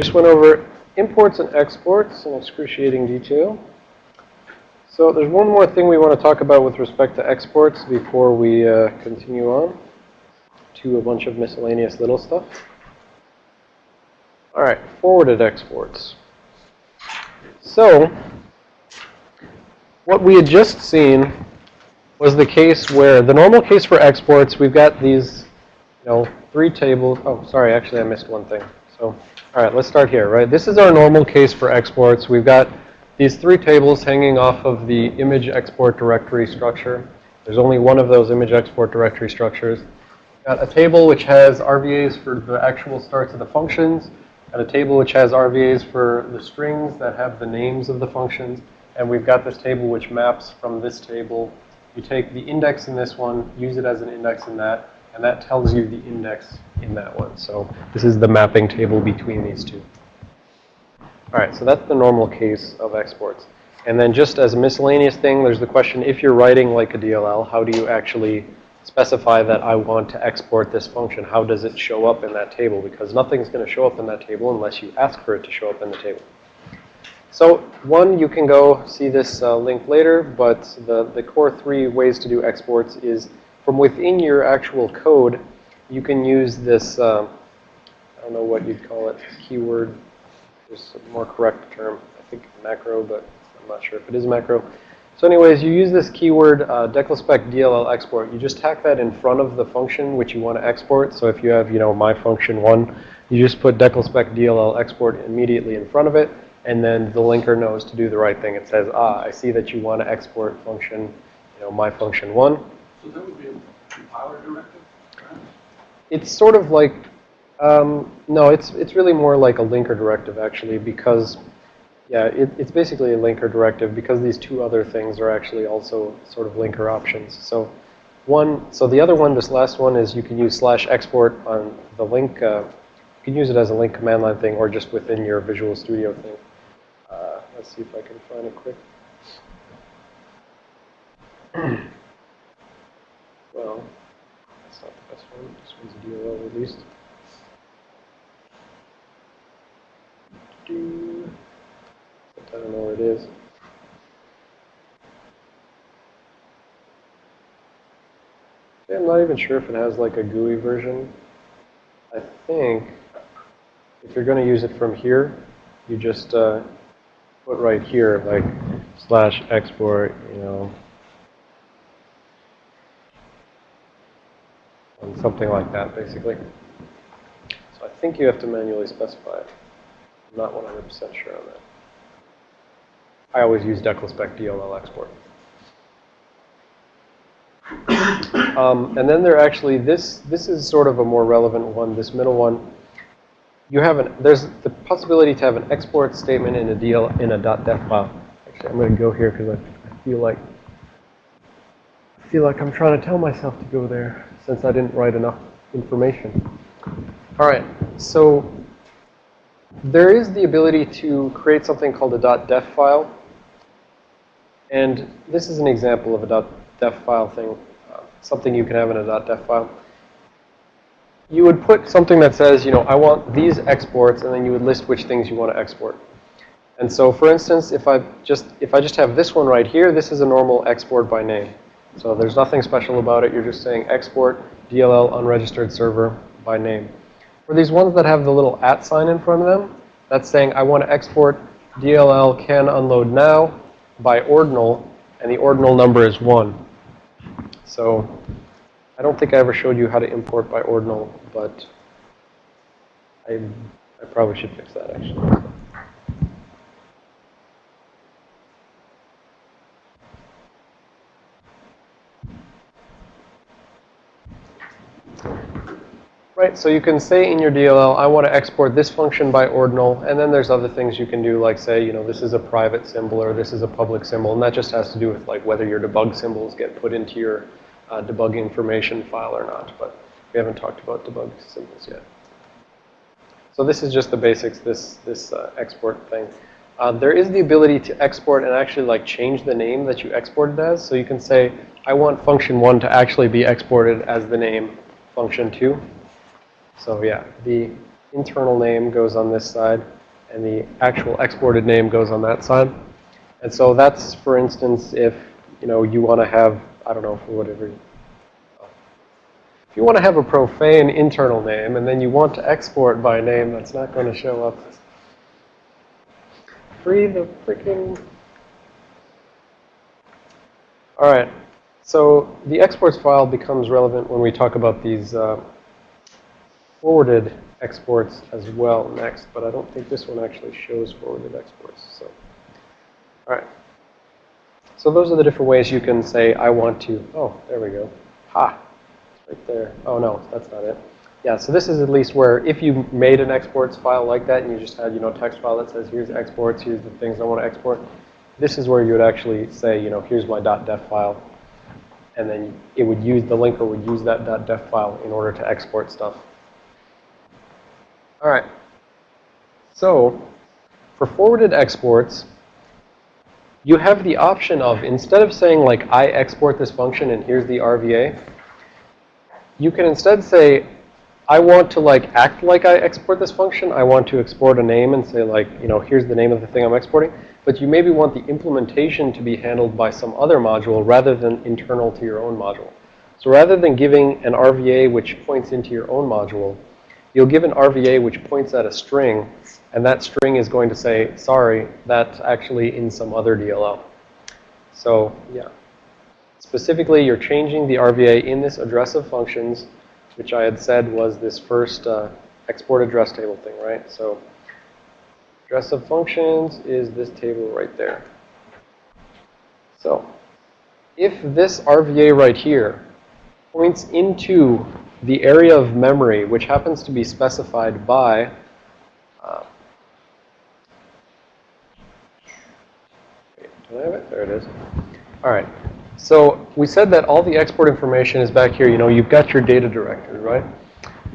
Just went over imports and exports in excruciating detail. So there's one more thing we want to talk about with respect to exports before we uh, continue on to a bunch of miscellaneous little stuff. All right, forwarded exports. So what we had just seen was the case where the normal case for exports, we've got these, you know, three tables. Oh, sorry, actually I missed one thing. So, all right, let's start here, right? This is our normal case for exports. We've got these three tables hanging off of the image export directory structure. There's only one of those image export directory structures. Got a table which has RVAs for the actual starts of the functions, and a table which has RVAs for the strings that have the names of the functions. And we've got this table which maps from this table. You take the index in this one, use it as an index in that, and that tells you the index in that one. So this is the mapping table between these two. All right, so that's the normal case of exports. And then just as a miscellaneous thing, there's the question, if you're writing like a DLL, how do you actually specify that I want to export this function? How does it show up in that table? Because nothing's going to show up in that table unless you ask for it to show up in the table. So one, you can go see this uh, link later, but the, the core three ways to do exports is from within your actual code, you can use this, uh, I don't know what you'd call it, keyword. There's a more correct term. I think macro, but I'm not sure if it is macro. So anyways, you use this keyword uh, declspec DLL export. You just tack that in front of the function which you want to export. So if you have, you know, my function one, you just put declspec DLL export immediately in front of it and then the linker knows to do the right thing. It says, ah, I see that you want to export function, you know, my function one. So that would be a compiler directive? It's sort of like, um, no, it's it's really more like a linker directive actually because, yeah, it, it's basically a linker directive because these two other things are actually also sort of linker options. So one, so the other one, this last one is you can use slash export on the link. Uh, you can use it as a link command line thing or just within your Visual Studio thing. Let's see if I can find it quick. well, that's not the best one. This one's a DLL released. Do I don't know where it is. I'm not even sure if it has like a GUI version. I think if you're going to use it from here, you just uh, put right here, like slash export, you know, and something like that, basically. So I think you have to manually specify it. I'm not 100% sure on that. I always use declspec DLL export. Um, and then there actually, this, this is sort of a more relevant one, this middle one you have an, there's the possibility to have an export statement in a DL in a .def file. Actually, I'm going to go here because I, I feel like I feel like I'm trying to tell myself to go there since I didn't write enough information. All right, so there is the ability to create something called a .def file. And this is an example of a .def file thing, uh, something you can have in a .def file you would put something that says, you know, I want these exports, and then you would list which things you want to export. And so, for instance, if I just if I just have this one right here, this is a normal export by name. So there's nothing special about it. You're just saying export DLL unregistered server by name. For these ones that have the little at sign in front of them, that's saying I want to export DLL can unload now by ordinal, and the ordinal number is 1. So I don't think I ever showed you how to import by ordinal, but I, I probably should fix that actually. Right, so you can say in your DLL, I want to export this function by ordinal, and then there's other things you can do, like say, you know, this is a private symbol or this is a public symbol, and that just has to do with like whether your debug symbols get put into your uh, debug information file or not, but we haven't talked about debug symbols yet. So this is just the basics, this, this uh, export thing. Uh, there is the ability to export and actually like change the name that you exported as. So you can say, I want function one to actually be exported as the name function two. So yeah, the internal name goes on this side, and the actual exported name goes on that side. And so that's, for instance, if, you know, you want to have, I don't know, for whatever, if you want to have a profane internal name and then you want to export by name that's not going to show up. Free the freaking... All right. So the exports file becomes relevant when we talk about these uh, forwarded exports as well next, but I don't think this one actually shows forwarded exports. So, all right. So those are the different ways you can say, I want to, oh, there we go. Ha, it's right there. Oh, no, that's not it. Yeah, so this is at least where if you made an exports file like that and you just had, you know, text file that says, here's exports, here's the things I want to export, this is where you would actually say, you know, here's my .def file. And then it would use, the linker would use that .def file in order to export stuff. All right. So for forwarded exports, you have the option of, instead of saying like, I export this function and here's the RVA, you can instead say, I want to like act like I export this function. I want to export a name and say like, you know, here's the name of the thing I'm exporting. But you maybe want the implementation to be handled by some other module rather than internal to your own module. So rather than giving an RVA which points into your own module, you'll give an RVA which points at a string, and that string is going to say, sorry, that's actually in some other DLL. So, yeah. Specifically, you're changing the RVA in this address of functions, which I had said was this first uh, export address table thing, right? So, address of functions is this table right there. So, if this RVA right here points into the area of memory, which happens to be specified by uh, it? There it is. All right. So we said that all the export information is back here. You know, you've got your data directory, right?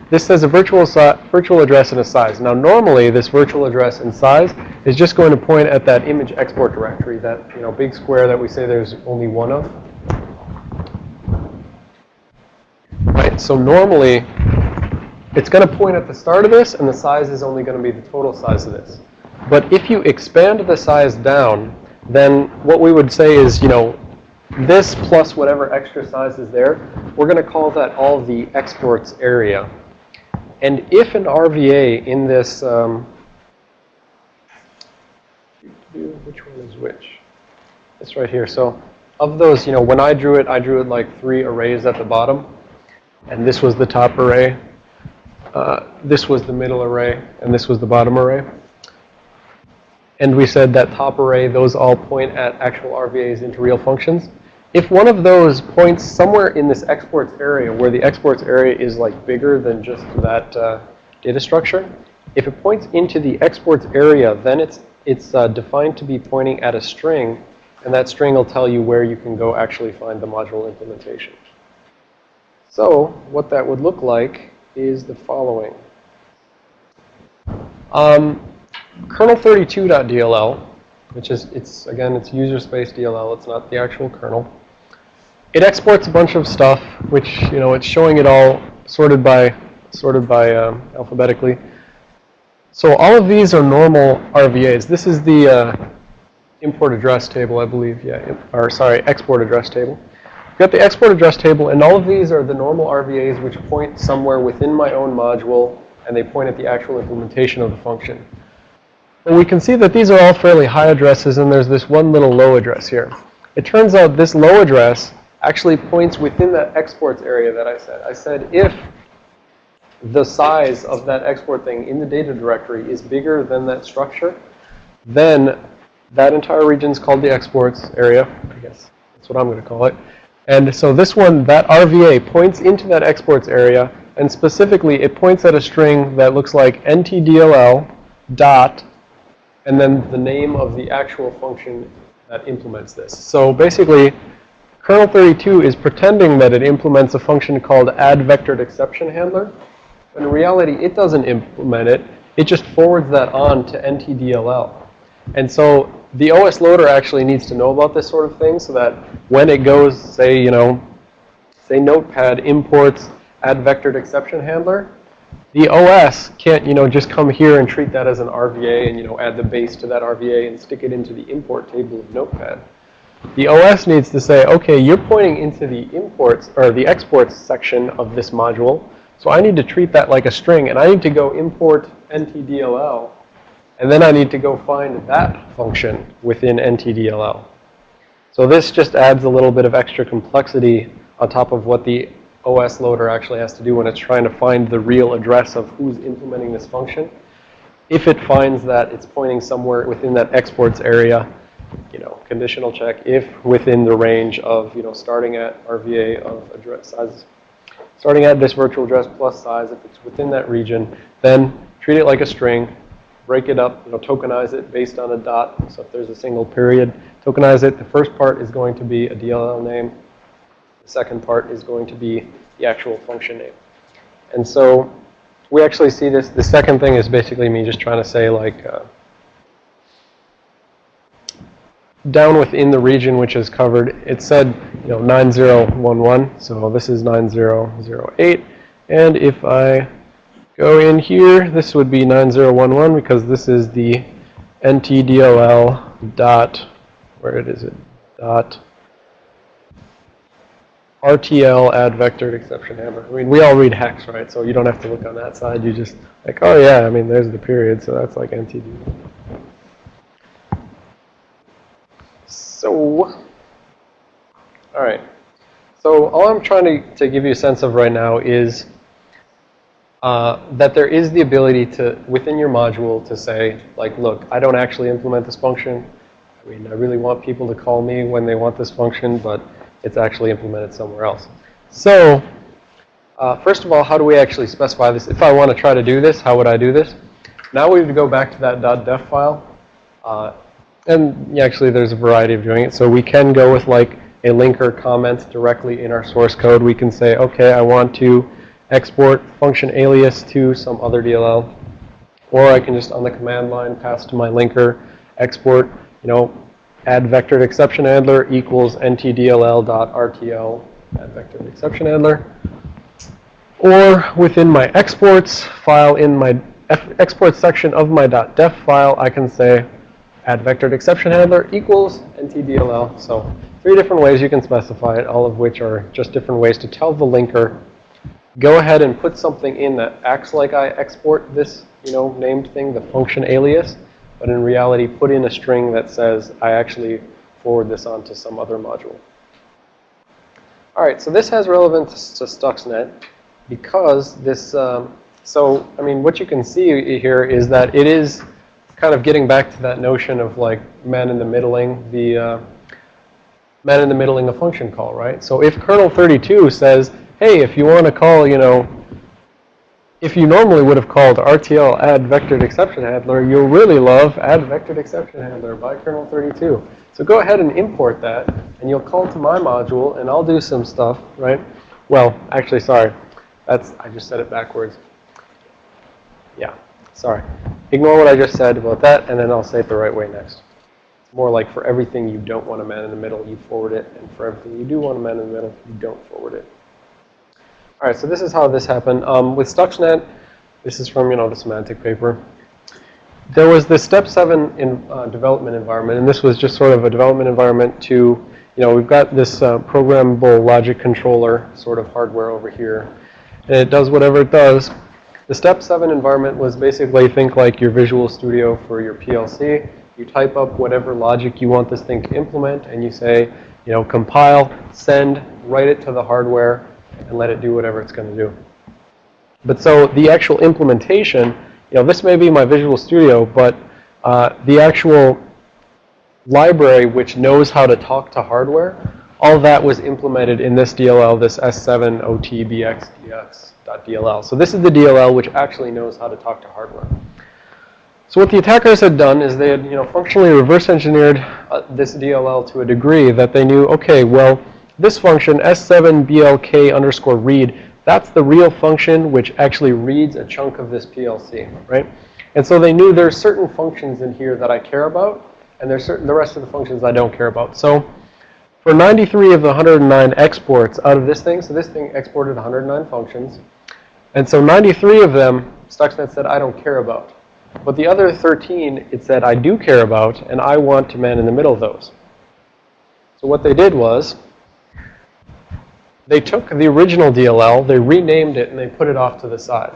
This says a virtual, si virtual address and a size. Now, normally, this virtual address and size is just going to point at that image export directory, that, you know, big square that we say there's only one of. So normally, it's going to point at the start of this, and the size is only going to be the total size of this. But if you expand the size down, then what we would say is, you know, this plus whatever extra size is there, we're going to call that all the exports area. And if an RVA in this, um, which one is which? This right here. So of those, you know, when I drew it, I drew it like three arrays at the bottom. And this was the top array. Uh, this was the middle array. And this was the bottom array. And we said that top array, those all point at actual RVAs into real functions. If one of those points somewhere in this exports area where the exports area is like bigger than just that uh, data structure, if it points into the exports area, then it's, it's uh, defined to be pointing at a string. And that string will tell you where you can go actually find the module implementation. So what that would look like is the following. Um, kernel32.dll, which is, it's again, it's user space DLL. It's not the actual kernel. It exports a bunch of stuff, which, you know, it's showing it all sorted by, sorted by um, alphabetically. So all of these are normal RVAs. This is the uh, import address table, I believe. Yeah, or sorry, export address table. Got the export address table, and all of these are the normal RVAs which point somewhere within my own module, and they point at the actual implementation of the function. And we can see that these are all fairly high addresses, and there's this one little low address here. It turns out this low address actually points within that exports area that I said. I said if the size of that export thing in the data directory is bigger than that structure, then that entire region is called the exports area. I guess that's what I'm going to call it. And so this one, that RVA, points into that exports area. And specifically, it points at a string that looks like ntdll dot, and then the name of the actual function that implements this. So basically, Kernel 32 is pretending that it implements a function called add vectored exception handler. But in reality, it doesn't implement it. It just forwards that on to NTDLL. And so the OS loader actually needs to know about this sort of thing so that when it goes, say, you know, say Notepad imports add vectored exception handler, The OS can't, you know, just come here and treat that as an RVA and, you know, add the base to that RVA and stick it into the import table of Notepad. The OS needs to say, okay, you're pointing into the imports or the exports section of this module. So I need to treat that like a string and I need to go import NTDLL and then I need to go find that function within NTDLL. So this just adds a little bit of extra complexity on top of what the OS loader actually has to do when it's trying to find the real address of who's implementing this function. If it finds that it's pointing somewhere within that exports area, you know, conditional check if within the range of, you know, starting at RVA of address size, starting at this virtual address plus size, if it's within that region, then treat it like a string, break it up, you know, tokenize it based on a dot. So if there's a single period, tokenize it. The first part is going to be a DLL name. The second part is going to be the actual function name. And so we actually see this. The second thing is basically me just trying to say like, uh, down within the region which is covered, it said, you know, 9011. So this is 9008. And if I go in here, this would be 9011 because this is the ntdll dot, where it is it, dot RTL add vectored exception handler. I mean, we all read hex, right? So you don't have to look on that side. You just like, oh yeah, I mean, there's the period, so that's like NTD. So, all right. So all I'm trying to, to give you a sense of right now is uh, that there is the ability to, within your module, to say, like, look, I don't actually implement this function. I mean, I really want people to call me when they want this function, but it's actually implemented somewhere else. So, uh, first of all, how do we actually specify this? If I want to try to do this, how would I do this? Now we would go back to that .def file. Uh, and actually, there's a variety of doing it. So we can go with like a linker comment directly in our source code. We can say, okay, I want to export function alias to some other DLL. Or I can just on the command line pass to my linker export, you know, add vectored exception handler equals ntdll.rtl add vectored exception handler. Or within my exports file in my export section of my .def file, I can say add vectored exception handler equals ntdll. So three different ways you can specify it, all of which are just different ways to tell the linker, go ahead and put something in that acts like I export this, you know, named thing, the function alias, but in reality put in a string that says I actually forward this on to some other module. All right, so this has relevance to Stuxnet because this, um, so, I mean, what you can see here is that it is kind of getting back to that notion of like man in the middling, the uh, man in the middling a function call, right? So if kernel 32 says, hey, if you want to call, you know, if you normally would have called RTL add vectored exception handler, you'll really love add vectored exception handler by kernel 32. So go ahead and import that, and you'll call to my module, and I'll do some stuff, right? Well, actually, sorry. That's I just said it backwards. Yeah, sorry. Ignore what I just said about that, and then I'll say it the right way next. It's more like for everything you don't want a man in the middle, you forward it, and for everything you do want a man in the middle, you don't forward it. All right, so this is how this happened. Um, with Stuxnet, this is from, you know, the Symantec paper. There was this step seven in uh, development environment, and this was just sort of a development environment to, you know, we've got this uh, programmable logic controller sort of hardware over here, and it does whatever it does. The step seven environment was basically think like your Visual Studio for your PLC. You type up whatever logic you want this thing to implement, and you say, you know, compile, send, write it to the hardware, and let it do whatever it's going to do. But so the actual implementation, you know, this may be my Visual Studio, but uh, the actual library which knows how to talk to hardware, all that was implemented in this DLL, this S7OTBXDX.dll. So this is the DLL which actually knows how to talk to hardware. So what the attackers had done is they had, you know, functionally reverse engineered uh, this DLL to a degree that they knew, okay, well, this function, S7BLK underscore read, that's the real function which actually reads a chunk of this PLC, right? And so they knew there's certain functions in here that I care about, and there's certain the rest of the functions I don't care about. So for 93 of the 109 exports out of this thing, so this thing exported 109 functions, And so 93 of them, Stuxnet said, I don't care about. But the other 13, it said, I do care about, and I want to man in the middle of those. So what they did was, they took the original DLL, they renamed it, and they put it off to the side.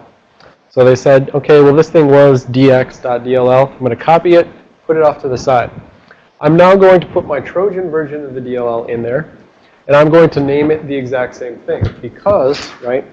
So they said, okay, well, this thing was dx.dll. I'm going to copy it, put it off to the side. I'm now going to put my Trojan version of the DLL in there, and I'm going to name it the exact same thing because, right,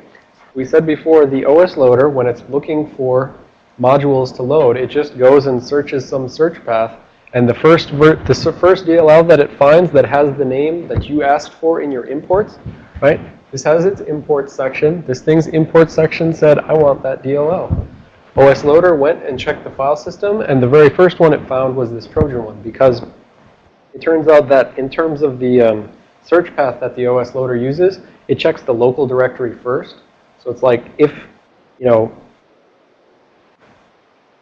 we said before the OS loader, when it's looking for modules to load, it just goes and searches some search path, and the first, the first DLL that it finds that has the name that you asked for in your imports, right, this has its import section. This thing's import section said, I want that DLL. OS Loader went and checked the file system, and the very first one it found was this Trojan one because it turns out that in terms of the um, search path that the OS Loader uses, it checks the local directory first. So it's like if, you know,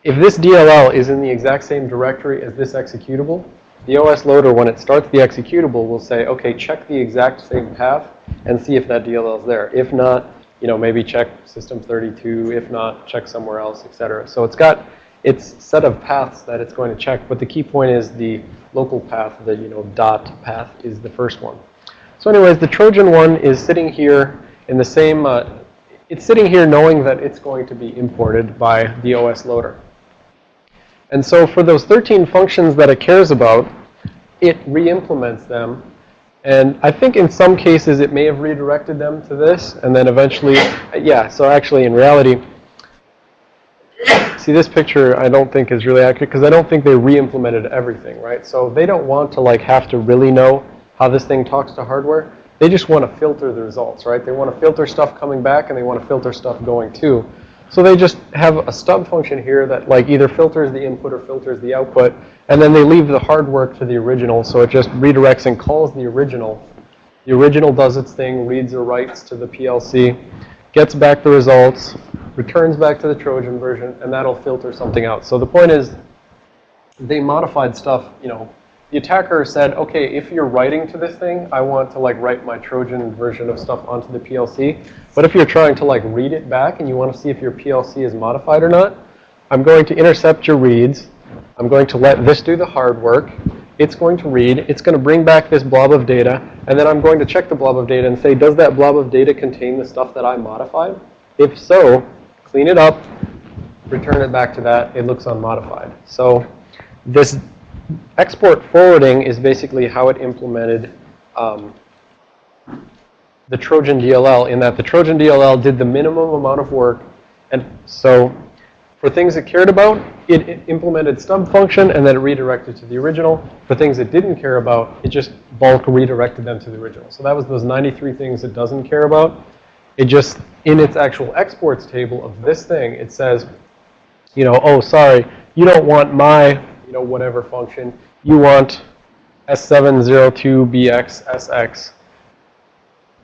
if this DLL is in the exact same directory as this executable, the OS Loader, when it starts the executable, will say, okay, check the exact same path and see if that DLL is there. If not, you know, maybe check system 32. If not, check somewhere else, et cetera. So it's got its set of paths that it's going to check. But the key point is the local path, the, you know, dot path is the first one. So anyways, the Trojan one is sitting here in the same, uh, it's sitting here knowing that it's going to be imported by the OS loader. And so for those 13 functions that it cares about, it re-implements them. And I think in some cases it may have redirected them to this, and then eventually, uh, yeah, so actually in reality, see this picture I don't think is really accurate because I don't think they re-implemented everything, right? So they don't want to like have to really know how this thing talks to hardware. They just want to filter the results, right? They want to filter stuff coming back and they want to filter stuff going to. So they just have a stub function here that like either filters the input or filters the output, and then they leave the hard work to the original, so it just redirects and calls the original. The original does its thing, reads or writes to the PLC, gets back the results, returns back to the Trojan version, and that'll filter something out. So the point is, they modified stuff, you know, the attacker said, okay, if you're writing to this thing, I want to like write my Trojan version of stuff onto the PLC. But if you're trying to like read it back and you want to see if your PLC is modified or not, I'm going to intercept your reads. I'm going to let this do the hard work. It's going to read. It's going to bring back this blob of data. And then I'm going to check the blob of data and say, does that blob of data contain the stuff that I modified? If so, clean it up, return it back to that. It looks unmodified. So this export forwarding is basically how it implemented um, the Trojan DLL in that the Trojan DLL did the minimum amount of work. And so for things it cared about, it, it implemented stub function and then it redirected to the original. For things it didn't care about, it just bulk redirected them to the original. So that was those 93 things it doesn't care about. It just, in its actual exports table of this thing, it says, you know, oh, sorry, you don't want my, you know, whatever function. You want S7OTBXDX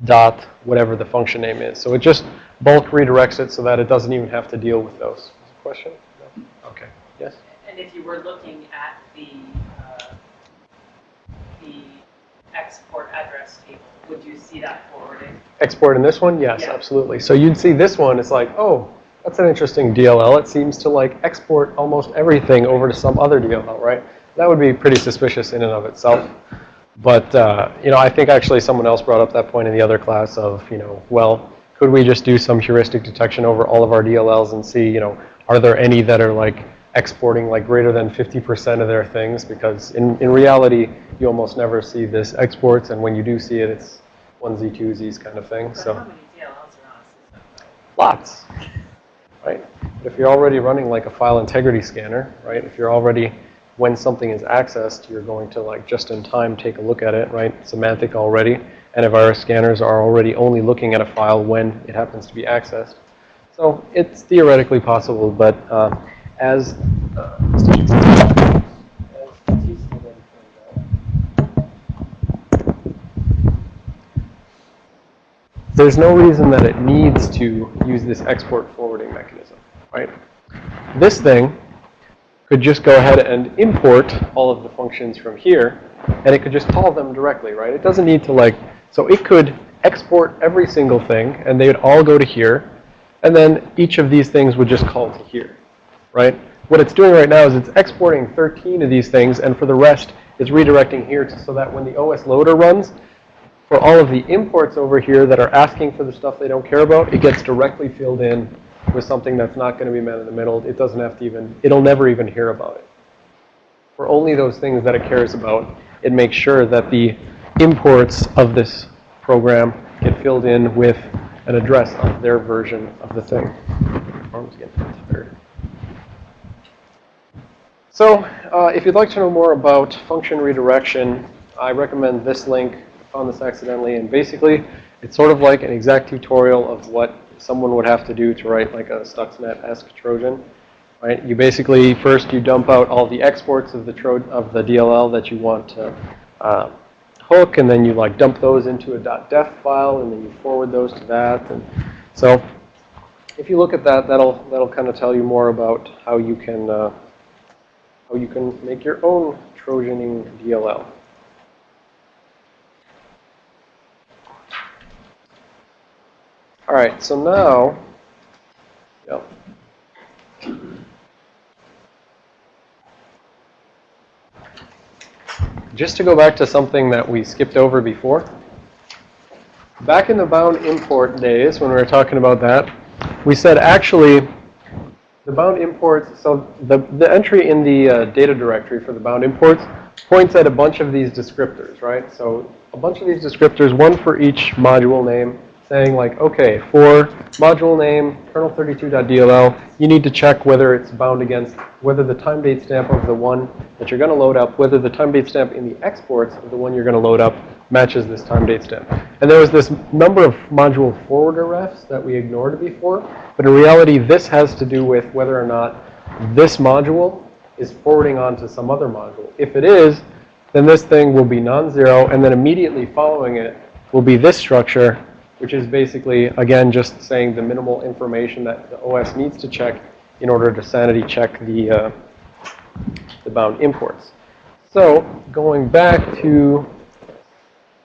dot whatever the function name is. So it just bulk redirects it so that it doesn't even have to deal with those. Question? No? Okay. Yes? And if you were looking at the, uh, the export address table, would you see that forwarding? Export in this one? Yes, Yeah. absolutely. So you'd see this one, it's like, oh, that's an interesting DLL. It seems to like export almost everything over to some other DLL, right? That would be pretty suspicious in and of itself. But, uh, you know, I think actually someone else brought up that point in the other class of, you know, well, could we just do some heuristic detection over all of our DLLs and see, you know, are there any that are like exporting like greater than 50% of their things? Because in, in reality, you almost never see this exports. And when you do see it, it's onesie, twosies kind of thing. But So how many DLLs are on lots, right? But if you're already running like a file integrity scanner, right? If you're already, when something is accessed, you're going to like just in time take a look at it, right? Symantec already. Antivirus scanners are already only looking at a file when it happens to be accessed. So it's theoretically possible, but uh, as uh, there's no reason that it needs to use this export forwarding mechanism, right? This thing could just go ahead and import all of the functions from here, and it could just call them directly, right? It doesn't need to like, so it could export every single thing, and they would all go to here, And then each of these things would just call to here, right? What it's doing right now is it's exporting 13 of these things, and for the rest, it's redirecting here so that when the OS loader runs, for all of the imports over here that are asking for the stuff they don't care about, it gets directly filled in with something that's not going to be met in the middle. It doesn't have to even, it'll never even hear about it. For only those things that it cares about, it makes sure that the imports of this program get filled in with an address of their version of the thing. Arms getting tired. So, uh, if you'd like to know more about function redirection, I recommend this link. Found this accidentally, and basically, it's sort of like an exact tutorial of what someone would have to do to write like a Stuxnet-esque Trojan. Right? You basically first you dump out all the exports of the tro of the DLL that you want to uh, hook, and then you like dump those into a .def file, and then you forward those to that. And so, if you look at that, that'll that'll kind of tell you more about how you can uh, how you can make your own Trojaning DLL. All right, so now, yep. Just to go back to something that we skipped over before. Back in the bound import days, when we were talking about that, we said actually the bound imports, so the, the entry in the uh, data directory for the bound imports points at a bunch of these descriptors, right? So a bunch of these descriptors, one for each module name, saying like, okay, for module name kernel32.dll, you need to check whether it's bound against, whether the time date stamp of the one that you're going to load up, whether the time date stamp in the exports of the one you're going to load up matches this time date stamp. And there was this number of module forwarder refs that we ignored before, but in reality, this has to do with whether or not this module is forwarding on to some other module. If it is, then this thing will be non-zero, and then immediately following it will be this structure, which is basically, again, just saying the minimal information that the OS needs to check in order to sanity check the, uh, the bound imports. So going back to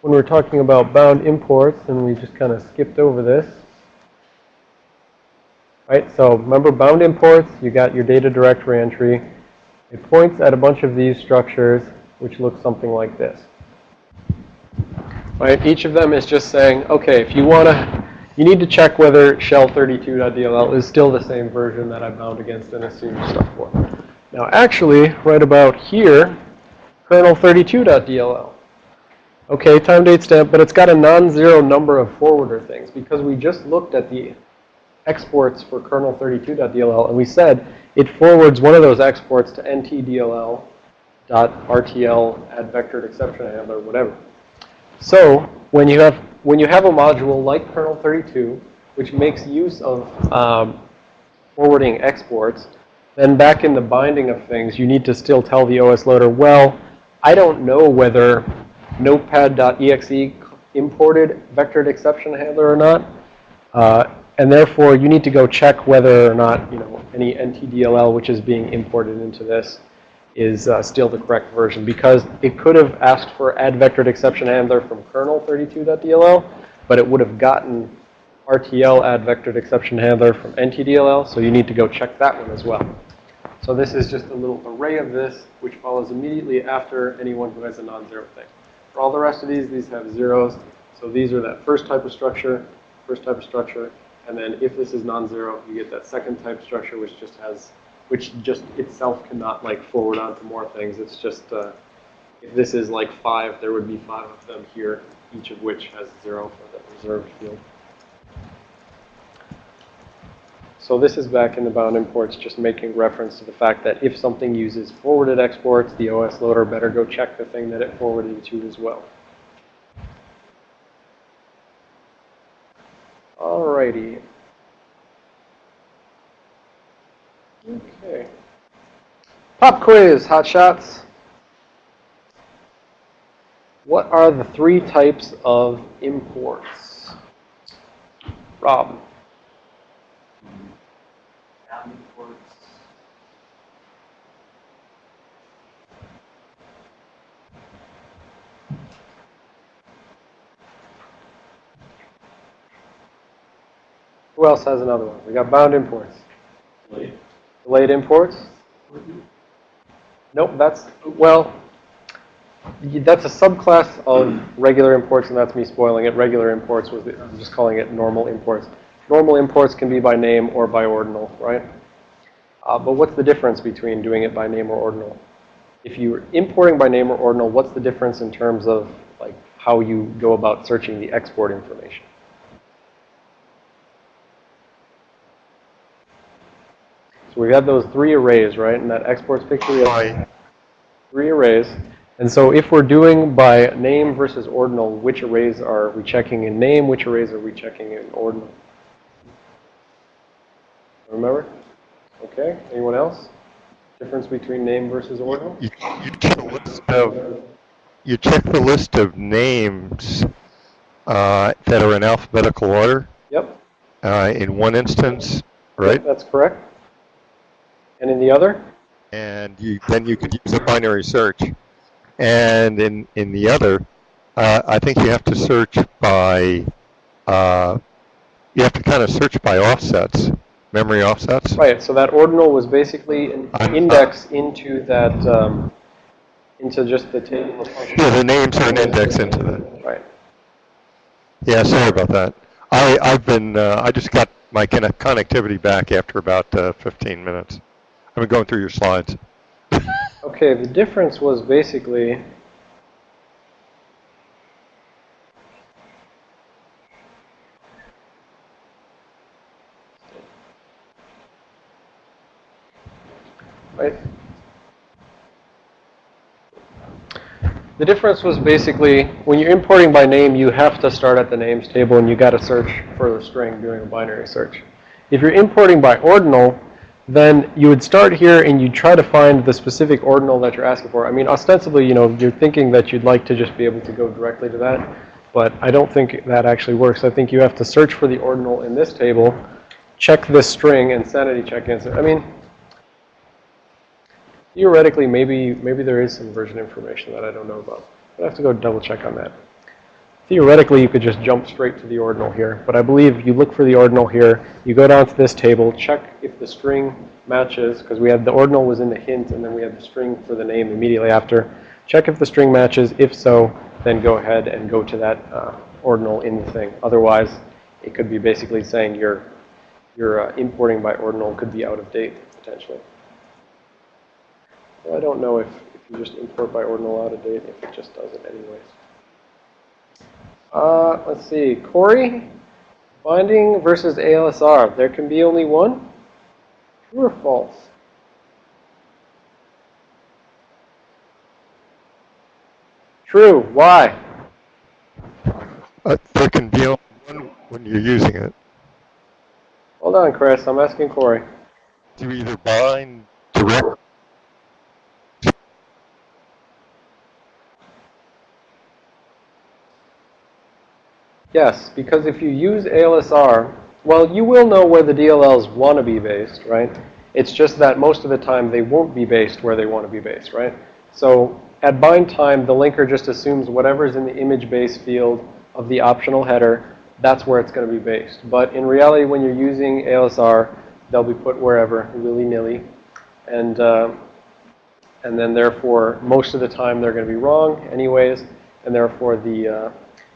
when we we're talking about bound imports, and we just kind of skipped over this. Right, so remember bound imports, you got your data directory entry. It points at a bunch of these structures, which look something like this. Right, each of them is just saying, okay, if you want to, you need to check whether shell32.dll is still the same version that I bound against and assumed stuff for. Now actually, right about here, kernel32.dll. Okay, time date stamp, but it's got a non-zero number of forwarder things because we just looked at the exports for kernel32.dll and we said it forwards one of those exports to ntdll.rtl add vectored exception handler, whatever. So when you have when you have a module like kernel32, which makes use of um, forwarding exports, then back in the binding of things, you need to still tell the OS loader, well, I don't know whether notepad.exe imported vectored exception handler or not. Uh, and therefore, you need to go check whether or not, you know, any NTDLL which is being imported into this is uh, still the correct version because it could have asked for add vectored exception handler from kernel32.dll, but it would have gotten RTL add vectored exception handler from NTDLL, so you need to go check that one as well. So this is just a little array of this, which follows immediately after anyone who has a non-zero thing. For all the rest of these, these have zeros. So these are that first type of structure, first type of structure. And then if this is non-zero, you get that second type structure, which just has, which just itself cannot like forward onto more things. It's just, uh, if this is like five, there would be five of them here, each of which has zero for the reserved field. So this is back in the bound imports, just making reference to the fact that if something uses forwarded exports, the OS loader better go check the thing that it forwarded to as well. Alrighty. Okay. Pop quiz, hot shots. What are the three types of imports? Rob. Bound imports. Who else has another one? We got bound imports. Delayed imports? Nope, that's, well, that's a subclass of regular imports, and that's me spoiling it. Regular imports was, the- I'm just calling it normal imports. Normal imports can be by name or by ordinal, right? Uh, but what's the difference between doing it by name or ordinal? If you're importing by name or ordinal, what's the difference in terms of like how you go about searching the export information? So we've got those three arrays, right? And that exports picture, have three arrays. And so if we're doing by name versus ordinal, which arrays are we checking in name? Which arrays are we checking in ordinal? Remember? Okay, anyone else? Difference between name versus ordinal? you, you check the list of, you check the list of names uh, that are in alphabetical order Yep, uh, in one instance, right? that's correct. And in the other? And you, then you could use a binary search. And in, in the other, uh, I think you have to search by, uh, you have to kind of search by offsets, memory offsets. Right, so that ordinal was basically an I'm- index into that, um, into just the table of functions. Yeah, the names are an index into that. Right. Yeah, sorry about that. I, I've been, uh, I just got my conne- connectivity back after about uh, 15 minutes. I've been going through your slides. Okay, the difference was basically. The difference was basically when you're importing by name, you have to start at the names table and you got to search for the string doing a binary search. If you're importing by ordinal, then you would start here and you'd try to find the specific ordinal that you're asking for. I mean, ostensibly, you know, you're thinking that you'd like to just be able to go directly to that, but I don't think that actually works. I think you have to search for the ordinal in this table, check this string, and sanity check answer. I mean, theoretically, maybe maybe there is some version information that I don't know about. I'd have to go double check on that. Theoretically, you could just jump straight to the ordinal here, but I believe you look for the ordinal here, you go down to this table, check if the string matches, because we had the ordinal was in the hint, and then we had the string for the name immediately after. Check if the string matches. If so, then go ahead and go to that uh, ordinal in the thing. Otherwise, it could be basically saying your your uh, importing by ordinal could be out of date potentially. Well, I don't know if, if you just import by ordinal out of date, if it just does it anyways. Uh, let's see, Corey, binding versus ALSR. There can be only one? True or false? True. Why? Uh, there can be only one when you're using it. Hold on, Chris. I'm asking Corey. You either bind direct Yes, because if you use ALSR, well, you will know where the DLLs want to be based, right? It's just that most of the time they won't be based where they want to be based, right? So at bind time, the linker just assumes whatever's in the image base field of the optional header, that's where it's going to be based. But in reality, when you're using ALSR, they'll be put wherever, willy-nilly. And, uh, and then therefore, most of the time they're going to be wrong anyways, and therefore the, uh,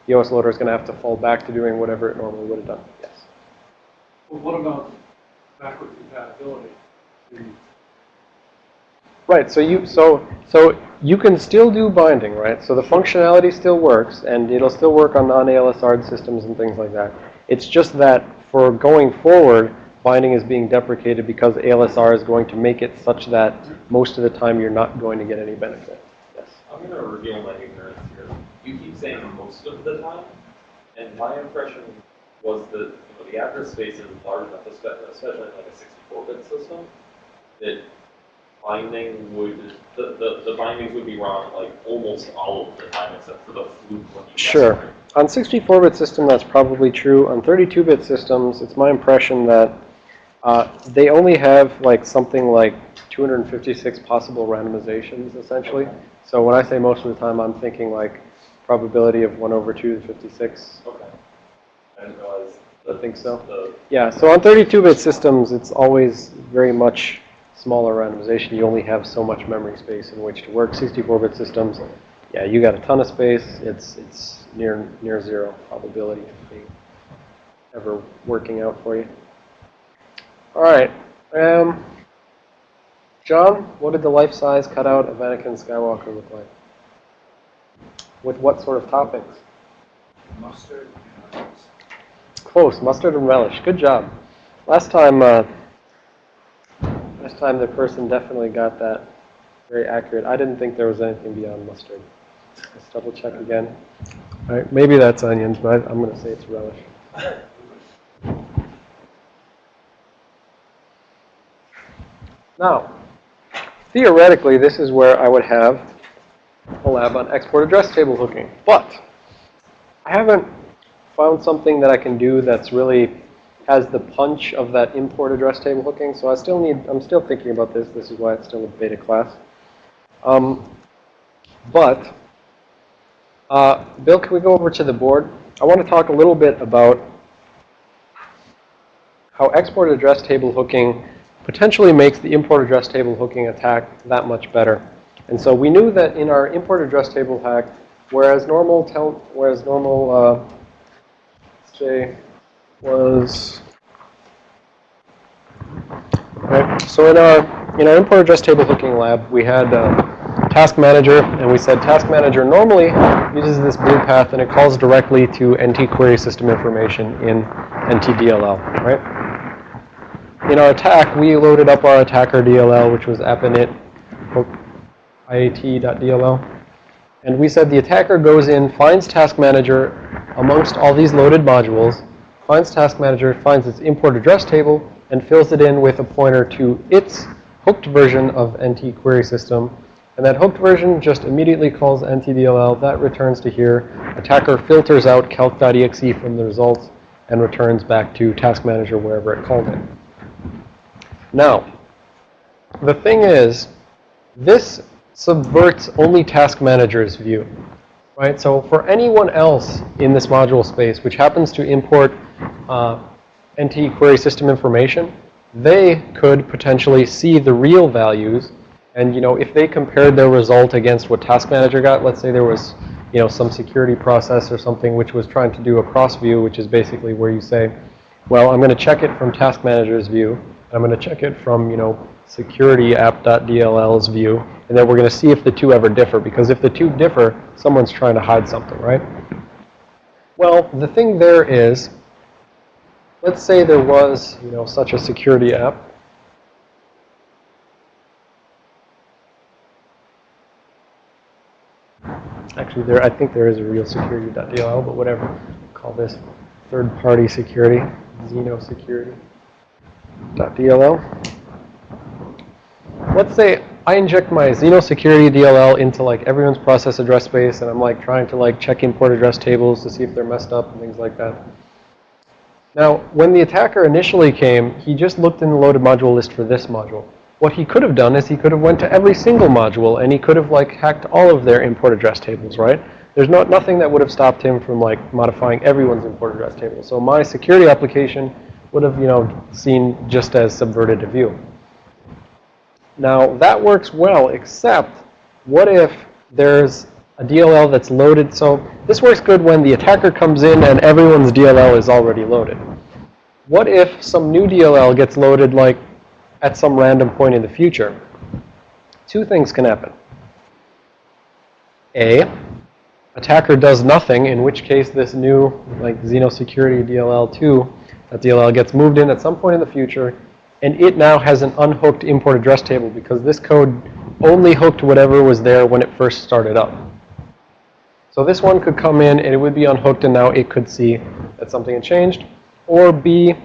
the OS loader is going to have to fall back to doing whatever it normally would have done. Yes. Well, what about backward compatibility? Right. So you so so you can still do binding, right? So the functionality still works, and it'll still work on non-ALSR systems and things like that. It's just that for going forward, binding is being deprecated because ALSR is going to make it such that most of the time you're not going to get any benefit. Yes. I'm gonna reveal my ignorance here. You keep saying most of the time, and my impression was that, you know, the address space is large enough, espe- especially in like a sixty-four bit system, that binding would, the, the, the bindings would be wrong like almost all of the time, except for the fluke you Sure. On 64-bit system, that's probably true. On 32-bit systems, it's my impression that uh, they only have like something like 256 possible randomizations, essentially. So when I say most of the time, I'm thinking like probability of 1 over 2 to 56. Okay. I didn't realize I think so. Yeah, so on 32-bit systems, it's always very much smaller randomization. You only have so much memory space in which to work. 64-bit systems, yeah, you got a ton of space. It's it's near near zero probability of being ever working out for you. All right, um, John, what did the life-size cutout of Anakin Skywalker look like? With what sort of topics? Mustard and relish. Close, mustard and relish. Good job. Last time, uh, last time the person definitely got that very accurate. I didn't think there was anything beyond mustard. Let's double check again. All right, maybe that's onions, but I'm going to say it's relish. Now, theoretically, this is where I would have a lab on export address table hooking. But I haven't found something that I can do that's really has the punch of that import address table hooking. So I still need, I'm still thinking about this. This is why it's still a beta class. Um, but, uh, Bill, can we go over to the board? I want to talk a little bit about how export address table hooking potentially makes the import address table hooking attack that much better. And so we knew that in our import address table hack, whereas normal whereas normal uh, say was right. So in our in our import address table hooking lab, we had uh, task manager, and we said task manager normally uses this blue path, and it calls directly to NT query system information in NTDLL, right? In our attack, we loaded up our attacker DLL, which was appinit hook iat.dll. And we said the attacker goes in, finds task manager amongst all these loaded modules, finds task manager, finds its import address table, and fills it in with a pointer to its hooked version of NT query system. And that hooked version just immediately calls NTDLL. That returns to here. Attacker filters out calc.exe from the results and returns back to task manager wherever it called it. Now, the thing is, this subverts only task manager's view. Right? So for anyone else in this module space which happens to import uh, NT query system information, they could potentially see the real values. And you know, if they compared their result against what task manager got, let's say there was you know, some security process or something which was trying to do a cross view, which is basically where you say, well, I'm going to check it from task manager's view. I'm going to check it from, you know, security app.dll's view. And then we're going to see if the two ever differ. Because if the two differ, someone's trying to hide something, right? Well, the thing there is, let's say there was, you know, such a security app. Actually, there, I think there is a real security.dll, but whatever. Call this third-party security, Xeno security.dll. Let's say I inject my Xeno security DLL into like everyone's process address space, and I'm like trying to like check import address tables to see if they're messed up and things like that. Now, when the attacker initially came, he just looked in the loaded module list for this module. What he could have done is he could have went to every single module and he could have like hacked all of their import address tables, right? There's not nothing that would have stopped him from like modifying everyone's import address table. So my security application would have, you know, seen just as subverted a view. Now that works well, except what if there's a DLL that's loaded? So this works good when the attacker comes in and everyone's DLL is already loaded. What if some new DLL gets loaded like at some random point in the future? Two things can happen. A, attacker does nothing, in which case this new like Xenosecurity DLL2, that DLL gets moved in at some point in the future, and it now has an unhooked import address table because this code only hooked whatever was there when it first started up. So this one could come in and it would be unhooked and now it could see that something had changed. Or B,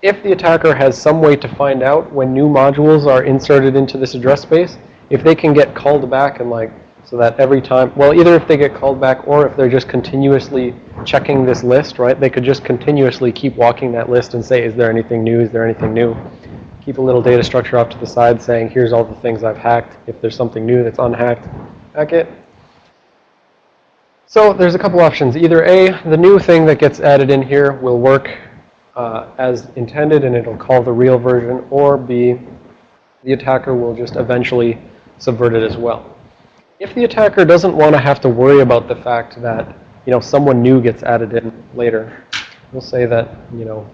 if the attacker has some way to find out when new modules are inserted into this address space, if they can get called back and like, so that every time, well, either if they get called back or if they're just continuously checking this list, right, they could just continuously keep walking that list and say, is there anything new, is there anything new? Keep a little data structure off to the side saying, here's all the things I've hacked. If there's something new that's unhacked, hack it. So there's a couple options. Either A, the new thing that gets added in here will work uh, as intended and it'll call the real version, or B, the attacker will just eventually subvert it as well. If the attacker doesn't want to have to worry about the fact that, you know, someone new gets added in later, we'll say that, you know,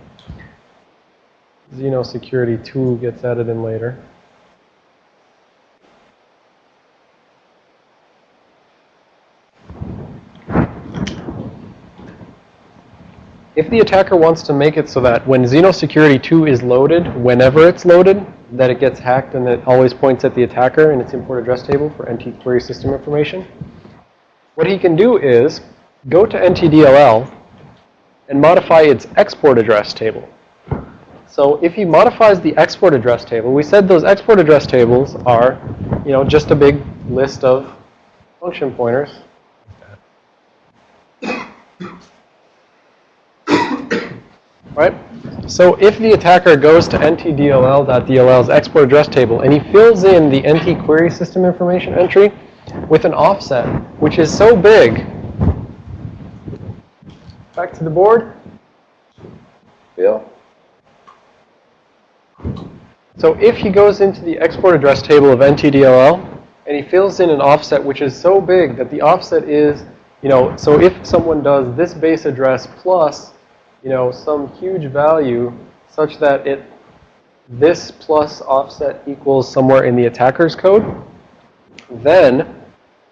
Xeno Security 2 gets added in later. If the attacker wants to make it so that when Xeno Security 2 is loaded, whenever it's loaded, that it gets hacked and that always points at the attacker in its import address table for NT query system information, what he can do is go to NTDLL and modify its export address table. So if he modifies the export address table, we said those export address tables are, you know, just a big list of function pointers. Right? So if the attacker goes to ntdll.dll's export address table and he fills in the NT query system information entry with an offset, which is so big, back to the board, Bill? So if he goes into the export address table of NTDLL and he fills in an offset which is so big that the offset is, you know, so if someone does this base address plus, you know, some huge value such that it, this plus offset equals somewhere in the attacker's code, then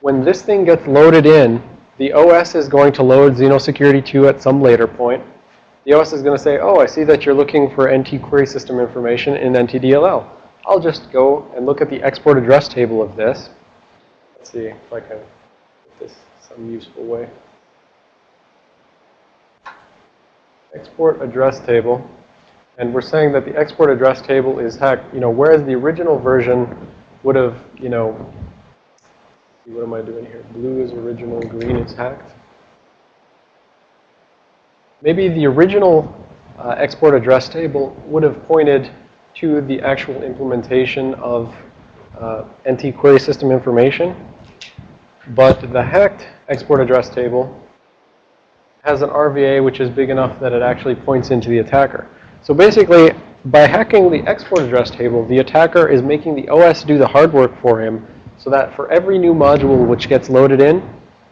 when this thing gets loaded in, the OS is going to load Xenosecurity 2 at some later point. The OS is going to say, oh, I see that you're looking for NT query system information in NTDLL. I'll just go and look at the export address table of this. Let's see if I can put this some useful way. Export address table. And we're saying that the export address table is hacked, you know, whereas the original version would have, you know, what am I doing here? Blue is original, green is hacked. Maybe the original uh, export address table would have pointed to the actual implementation of uh, NT query system information. But the hacked export address table has an RVA which is big enough that it actually points into the attacker. So basically, by hacking the export address table, the attacker is making the OS do the hard work for him so that for every new module which gets loaded in,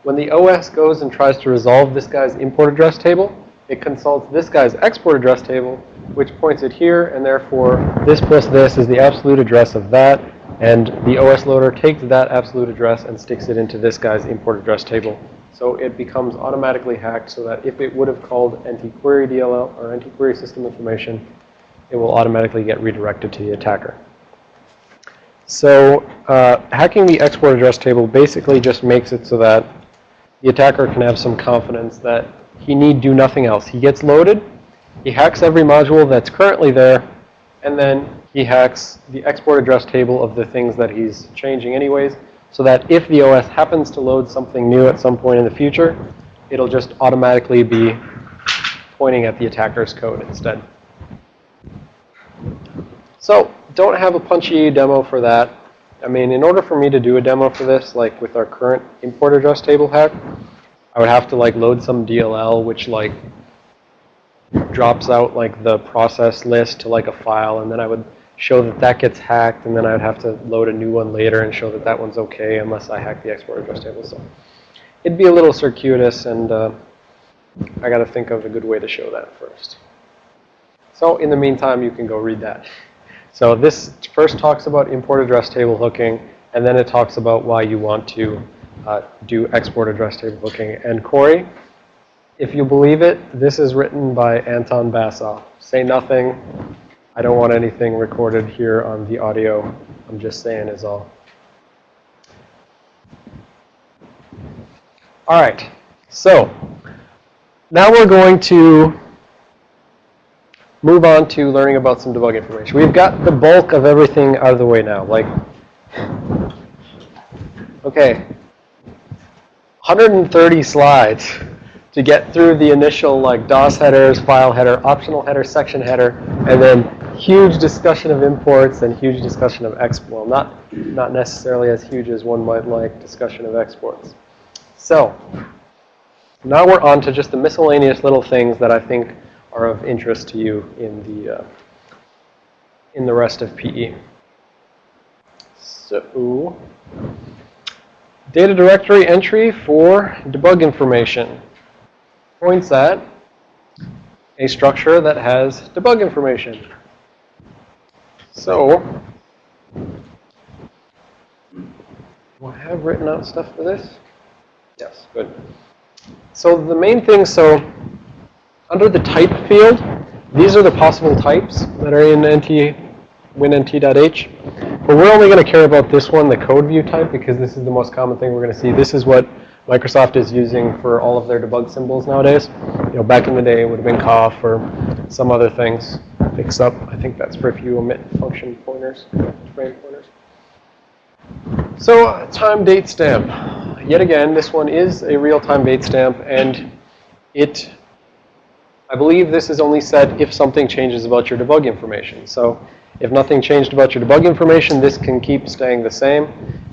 when the OS goes and tries to resolve this guy's import address table, it consults this guy's export address table, which points it here, and therefore this plus this is the absolute address of that, and the OS loader takes that absolute address and sticks it into this guy's import address table. So it becomes automatically hacked so that if it would have called NT-query DLL or NT-query system information, it will automatically get redirected to the attacker. So uh, hacking the export address table basically just makes it so that the attacker can have some confidence that he need do nothing else. He gets loaded, he hacks every module that's currently there, and then he hacks the export address table of the things that he's changing anyways, so that if the OS happens to load something new at some point in the future, it'll just automatically be pointing at the attacker's code instead. So don't have a punchy demo for that. I mean, in order for me to do a demo for this, like with our current import address table hack, I would have to like load some DLL, which like drops out like the process list to like a file, and then I would show that that gets hacked, and then I would have to load a new one later and show that that one's okay unless I hack the export address table. So it'd be a little circuitous, and uh, I got to think of a good way to show that first. So in the meantime, you can go read that. So this first talks about import address table hooking, and then it talks about why you want to uh, do export address table hooking. And Corey, if you believe it, this is written by Anton Bassov. Say nothing. I don't want anything recorded here on the audio. I'm just saying is all. All right. So now we're going to move on to learning about some debug information. We've got the bulk of everything out of the way now. Like, okay, 130 slides to get through the initial like DOS headers, file header, optional header, section header, and then huge discussion of imports and huge discussion of exports. Well, not, not necessarily as huge as one might like discussion of exports. So, now we're on to just the miscellaneous little things that I think are of interest to you in the uh, in the rest of PE. So, data directory entry for debug information points at a structure that has debug information. So, do I have written out stuff for this? Yes, good. So the main thing, so under the type field, these are the possible types that are in NT, WinNT.h. But we're only going to care about this one, the code view type, because this is the most common thing we're going to see. This is what Microsoft is using for all of their debug symbols nowadays. You know, back in the day, it would have been COFF or some other things. Fix up, I think that's for if you omit function pointers, frame pointers. So, time date stamp. Yet again, this one is a real-time date stamp, and it, I believe this is only set if something changes about your debug information. So, if nothing changed about your debug information, this can keep staying the same,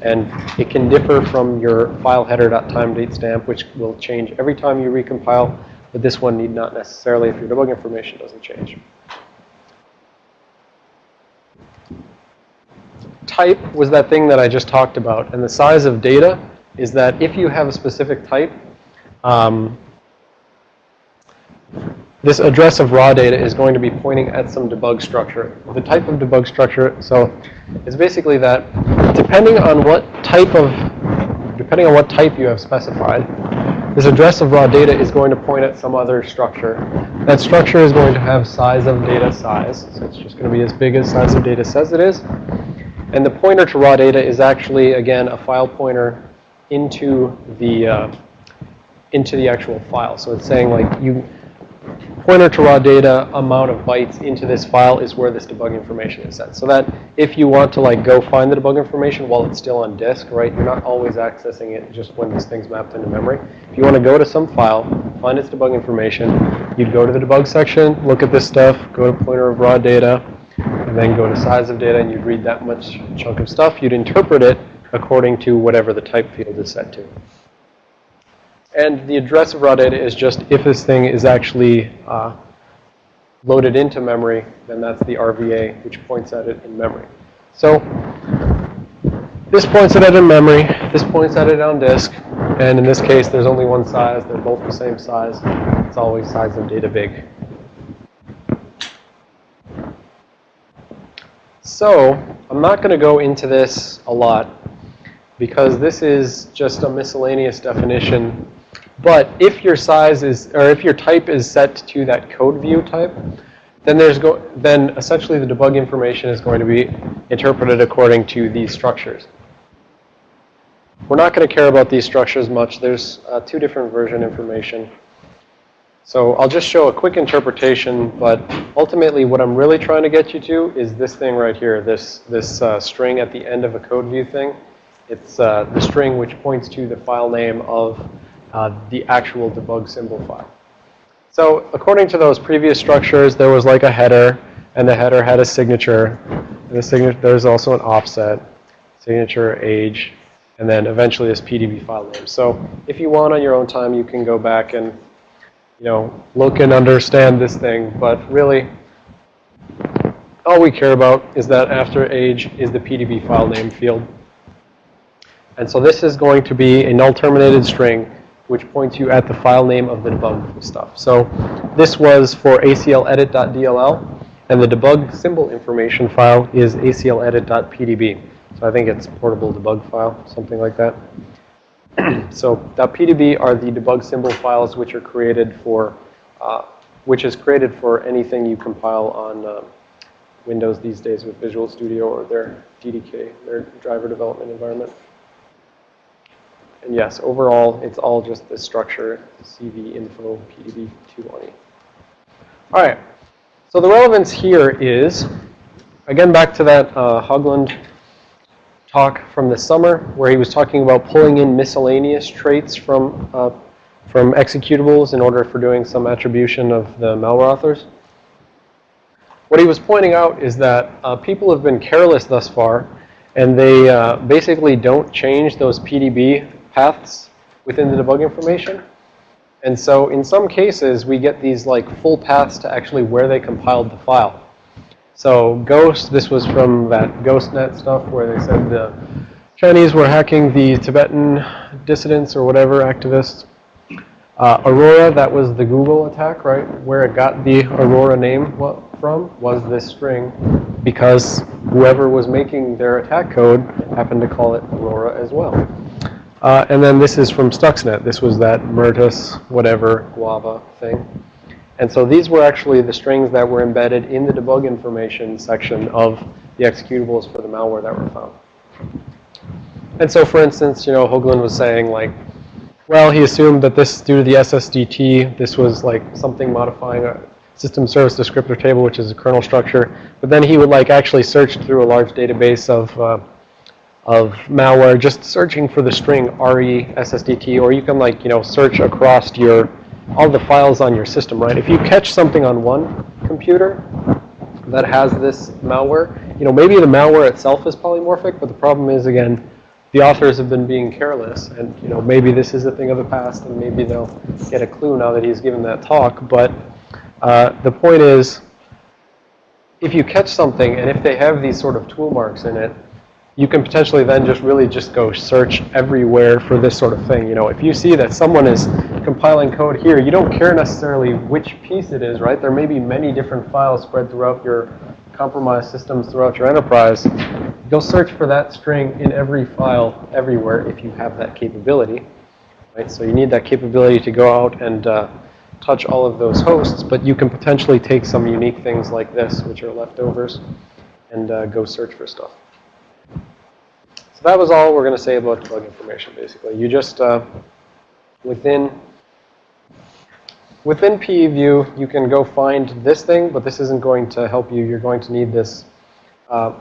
and it can differ from your file header.timeDateStamp, which will change every time you recompile, but this one need not necessarily if your debug information doesn't change. Type was that thing that I just talked about, and the size of data is that if you have a specific type, um, this address of raw data is going to be pointing at some debug structure. The type of debug structure, so it's basically that depending on what type of, depending on what type you have specified, this address of raw data is going to point at some other structure. That structure is going to have size of data size, so it's just going to be as big as size of data says it is. And the pointer to raw data is actually, again, a file pointer into the uh, into the actual file. So it's saying like you pointer to raw data amount of bytes into this file is where this debug information is set. So that if you want to like go find the debug information while it's still on disk, right, you're not always accessing it just when this thing's mapped into memory. If you want to go to some file, find its debug information, you'd go to the debug section, look at this stuff, go to pointer of raw data, and then go to size of data, and you'd read that much chunk of stuff. You'd interpret it according to whatever the type field is set to. And the address of raw data is just if this thing is actually uh, loaded into memory, then that's the RVA, which points at it in memory. So this points at it in memory, this points at it on disk, and in this case, there's only one size. They're both the same size. It's always size of data big. So I'm not going to go into this a lot because this is just a miscellaneous definition. But if your size is, or if your type is set to that code view type, then there's go, then essentially the debug information is going to be interpreted according to these structures. We're not going to care about these structures much. There's uh, two different version information. So I'll just show a quick interpretation, but ultimately what I'm really trying to get you to is this thing right here, this, this uh, string at the end of a code view thing. It's uh, the string which points to the file name of uh, the actual debug symbol file. So according to those previous structures, there was like a header, and the header had a signature. And the signature, there's also an offset, signature, age, and then eventually this PDB file name. So if you want on your own time, you can go back and you know, look and understand this thing, but really, all we care about is that after age is the PDB file name field. And so this is going to be a null terminated string which points you at the file name of the debug stuff. So this was for acledit.dll, and the debug symbol information file is acledit.pdb. So I think it's portable debug file, something like that. so .pdb are the debug symbol files which are created for, uh, which is created for anything you compile on uh, Windows these days with Visual Studio or their DDK, their driver development environment. And yes, overall, it's all just the structure, CV info PDB 220. All right. So the relevance here is, again, back to that uh, Hoglund talk from the summer where he was talking about pulling in miscellaneous traits from, uh, from executables in order for doing some attribution of the malware authors. What he was pointing out is that uh, people have been careless thus far, and they uh, basically don't change those PDB paths within the debug information. And so in some cases, we get these like full paths to actually where they compiled the file. So Ghost, this was from that GhostNet stuff where they said the Chinese were hacking the Tibetan dissidents or whatever activists. Uh, Aurora, that was the Google attack, right? Where it got the Aurora name from was this string because whoever was making their attack code happened to call it Aurora as well. Uh, and then this is from Stuxnet. This was that Myrtus, whatever, Guava thing. And so these were actually the strings that were embedded in the debug information section of the executables for the malware that were found. And so, for instance, you know, Hoglund was saying like, well, he assumed that this, due to the SSDT, this was like something modifying a system service descriptor table, which is a kernel structure. But then he would like actually search through a large database of, uh, of malware, just searching for the string RE SSDT, or you can like, you know, search across your, all the files on your system, right? If you catch something on one computer that has this malware, you know, maybe the malware itself is polymorphic, but the problem is, again, the authors have been being careless, and you know maybe this is a thing of the past, and maybe they'll get a clue now that he's given that talk. But uh, the point is, if you catch something, and if they have these sort of tool marks in it, you can potentially then just really just go search everywhere for this sort of thing. You know, if you see that someone is compiling code here, you don't care necessarily which piece it is, right? There may be many different files spread throughout your compromised systems throughout your enterprise. Go search for that string in every file everywhere if you have that capability. Right? So you need that capability to go out and uh, touch all of those hosts, but you can potentially take some unique things like this, which are leftovers, and uh, go search for stuff. That was all we're going to say about debug information, basically. You just, uh, within Within PEView, you can go find this thing, but this isn't going to help you. You're going to need this uh,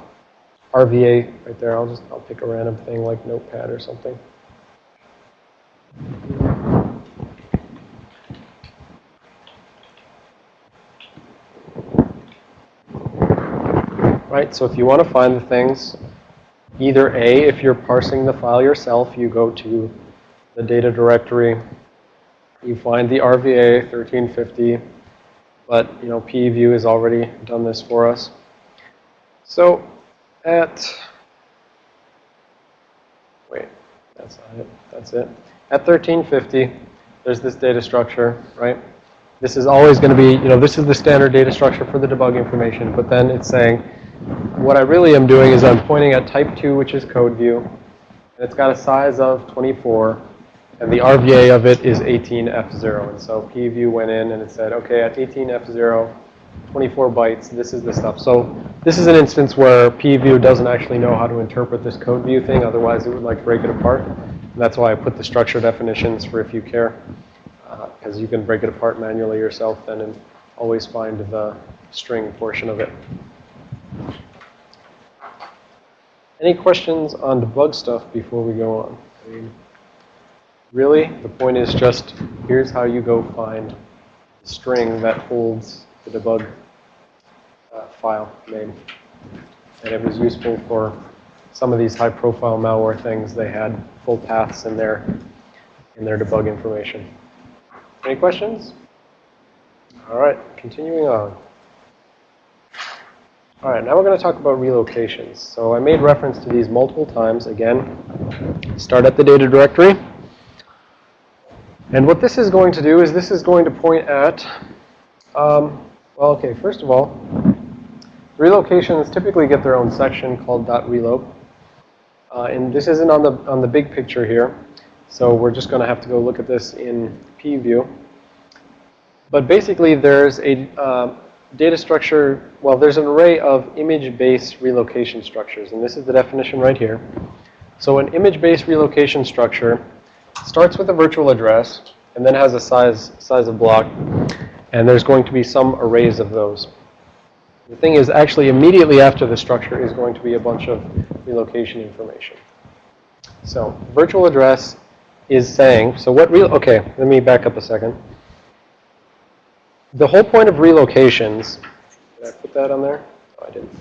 RVA right there. I'll just I'll pick a random thing like Notepad or something. Right, so if you want to find the things, either A, if you're parsing the file yourself, you go to the data directory you find the RVA 1350, but you know PEView has already done this for us. So at wait, that's not it. That's it. At 1350, there's this data structure, right? This is always going to be, you know, this is the standard data structure for the debug information, but then it's saying, what I really am doing is I'm pointing at type 2, which is code view, and it's got a size of 24, and the RVA of it is 18F0. And so PEView went in and it said, okay, at 18F0, 24 bytes, this is the stuff. So this is an instance where PEView doesn't actually know how to interpret this code view thing. Otherwise, it would like break it apart. And that's why I put the structure definitions for if you care. Because uh, you can break it apart manually yourself then and always find the string portion of it. Any questions on debug stuff before we go on? I mean, Really, the point is just, here's how you go find the string that holds the debug uh, file name. And it was useful for some of these high-profile malware things. They had full paths in their, in their debug information. Any questions? All right, continuing on. All right, now we're going to talk about relocations. So I made reference to these multiple times. Again, start at the data directory. And what this is going to do is this is going to point at, um, well, okay, first of all, relocations typically get their own section called .reloc. Uh, and this isn't on the, on the big picture here. So we're just going to have to go look at this in PEView. But basically, there's a uh, data structure, well, there's an array of image-based relocation structures. And this is the definition right here. So an image-based relocation structure starts with a virtual address and then has a size, size of block. And there's going to be some arrays of those. The thing is, actually, immediately after the structure is going to be a bunch of relocation information. So virtual address is saying, so what real, okay, let me back up a second. The whole point of relocations, did I put that on there? I didn't.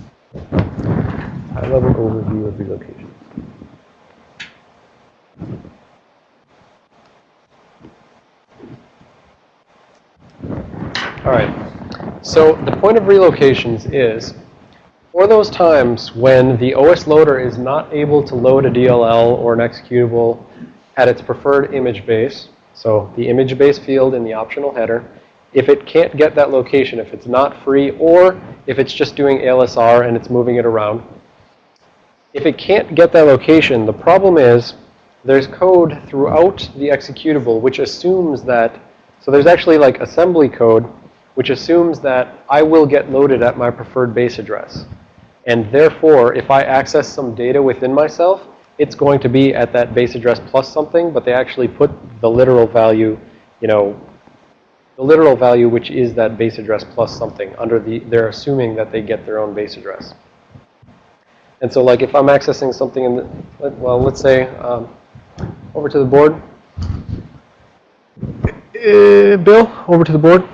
High level overview of relocations. All right. So the point of relocations is for those times when the OS loader is not able to load a DLL or an executable at its preferred image base, so the image base field in the optional header, if it can't get that location, if it's not free, or if it's just doing ALSR and it's moving it around, if it can't get that location, the problem is there's code throughout the executable which assumes that, so there's actually like assembly code which assumes that I will get loaded at my preferred base address. And therefore, if I access some data within myself, it's going to be at that base address plus something, but they actually put the literal value, you know, the literal value which is that base address plus something under the, they're assuming that they get their own base address. And so like if I'm accessing something in the, well, let's say, um, over to the board. Uh, Bill, over to the board.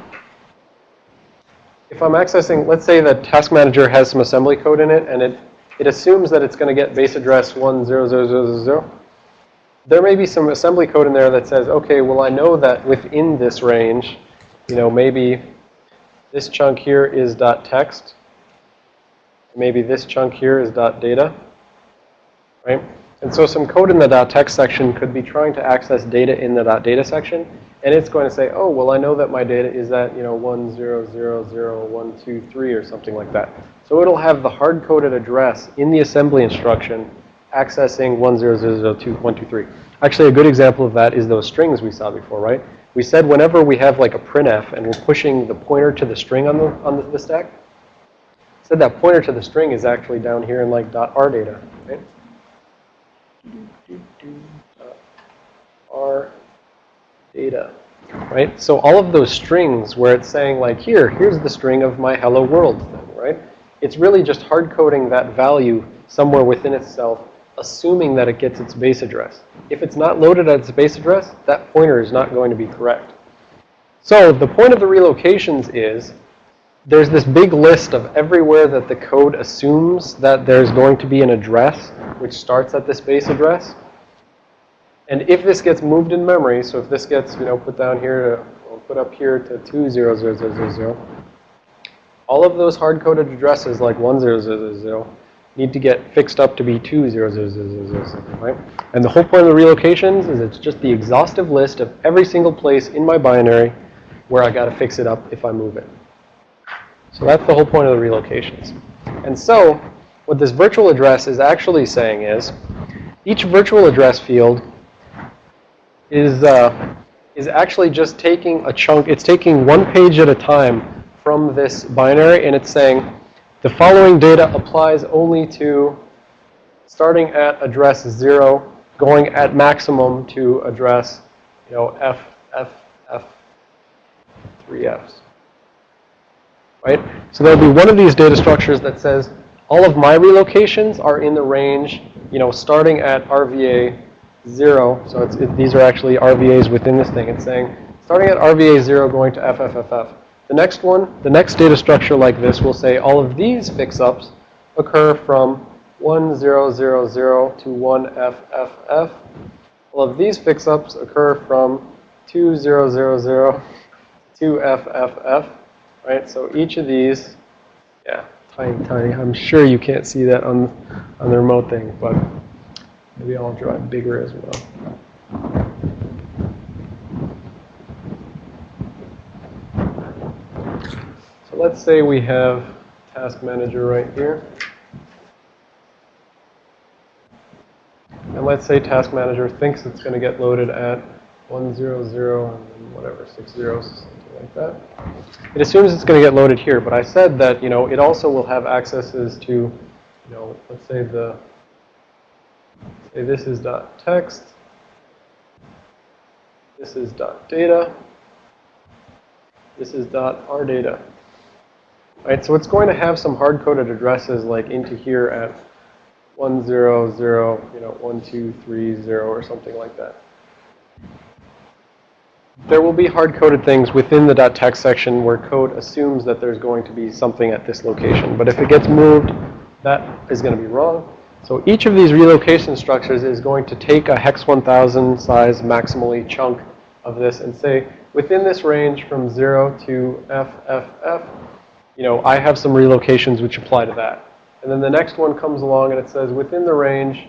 If I'm accessing, let's say the Task Manager has some assembly code in it, and it, it assumes that it's going to get base address 10000. There may be some assembly code in there that says, okay, well, I know that within this range, you know, maybe this chunk here is dot .text. Maybe this chunk here is dot .data, right? And so some code in the dot .text section could be trying to access data in the dot .data section, and it's going to say, oh, well, I know that my data is at, you know, 1000123 or something like that. So it'll have the hard-coded address in the assembly instruction accessing 1000123. Actually, a good example of that is those strings we saw before, right? We said whenever we have like a printf and we're pushing the pointer to the string on the, on the, the stack, said that pointer to the string is actually down here in like .r data, right? R data, right? So all of those strings where it's saying like, here, here's the string of my hello world thing, right? It's really just hard coding that value somewhere within itself, assuming that it gets its base address. If it's not loaded at its base address, that pointer is not going to be correct. So the point of the relocations is there's this big list of everywhere that the code assumes that there's going to be an address which starts at this base address. And if this gets moved in memory, so if this gets, you know, put down here to, put up here to 20000, all of those hard-coded addresses like 1000 need to get fixed up to be 20000, right? And the whole point of the relocations is it's just the exhaustive list of every single place in my binary where I got to fix it up if I move it. So that's the whole point of the relocations. And so what this virtual address is actually saying is each virtual address field is, uh, is actually just taking a chunk. It's taking one page at a time from this binary, and it's saying the following data applies only to starting at address 0, going at maximum to address, you know, F, F, F, 3Fs right? So there'll be one of these data structures that says all of my relocations are in the range, you know, starting at RVA 0. So it, these are actually RVAs within this thing. It's saying starting at RVA 0 going to FFFF. The next one, the next data structure like this will say all of these fix-ups occur from 1000 to 1FFF. All of these fix-ups occur from 2000 to FFF right? So each of these, yeah, tiny, tiny. I'm sure you can't see that on, on the remote thing, but maybe I'll draw it bigger as well. Let's say we have task manager right here. And let's say task manager thinks it's going to get loaded at 100 and whatever, six zeros, something like that. It assumes it's going to get loaded here, but I said that, you know, it also will have accesses to, you know, let's say the, say this is dot text, this is dot data, this is dot r data. Right, so it's going to have some hard-coded addresses like into here at 100, you know, 1230 or something like that. There will be hard-coded things within the .text section where code assumes that there's going to be something at this location. But if it gets moved, that is going to be wrong. So each of these relocation structures is going to take a hex 1000 size maximally chunk of this and say, within this range from 0 to FFF, you know, I have some relocations which apply to that. And then the next one comes along and it says within the range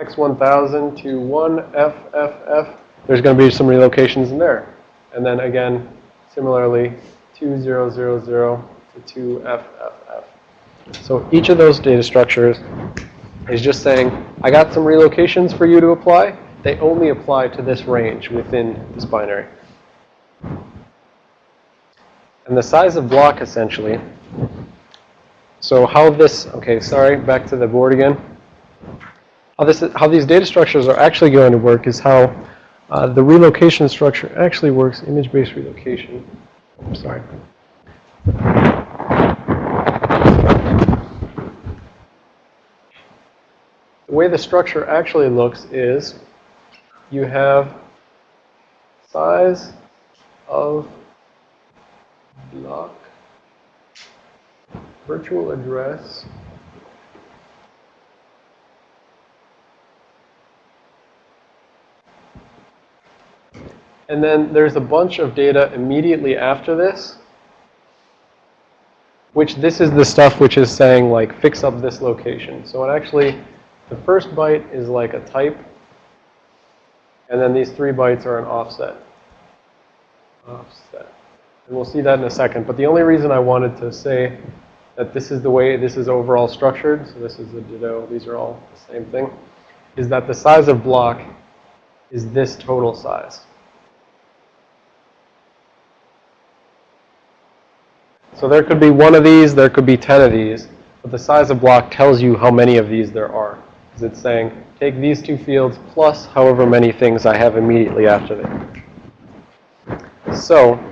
X1000 to 1FFF, there's going to be some relocations in there. And then again, similarly, 2000 to 2FFF. So each of those data structures is just saying, I got some relocations for you to apply. They only apply to this range within this binary. And the size of block, essentially, so how this, okay, sorry, back to the board again. How, this, how these data structures are actually going to work is how uh, the relocation structure actually works, image-based relocation. I'm sorry. The way the structure actually looks is you have size of block, virtual address, and then there's a bunch of data immediately after this, which this is the stuff which is saying like fix up this location. So it actually, the first byte is like a type, and then these three bytes are an offset. Offset. And we'll see that in a second. But the only reason I wanted to say that this is the way this is overall structured, so this is a ditto, these are all the same thing, is that the size of block is this total size. So there could be one of these, there could be 10 of these, but the size of block tells you how many of these there are. Because it's saying, take these two fields plus however many things I have immediately after them. So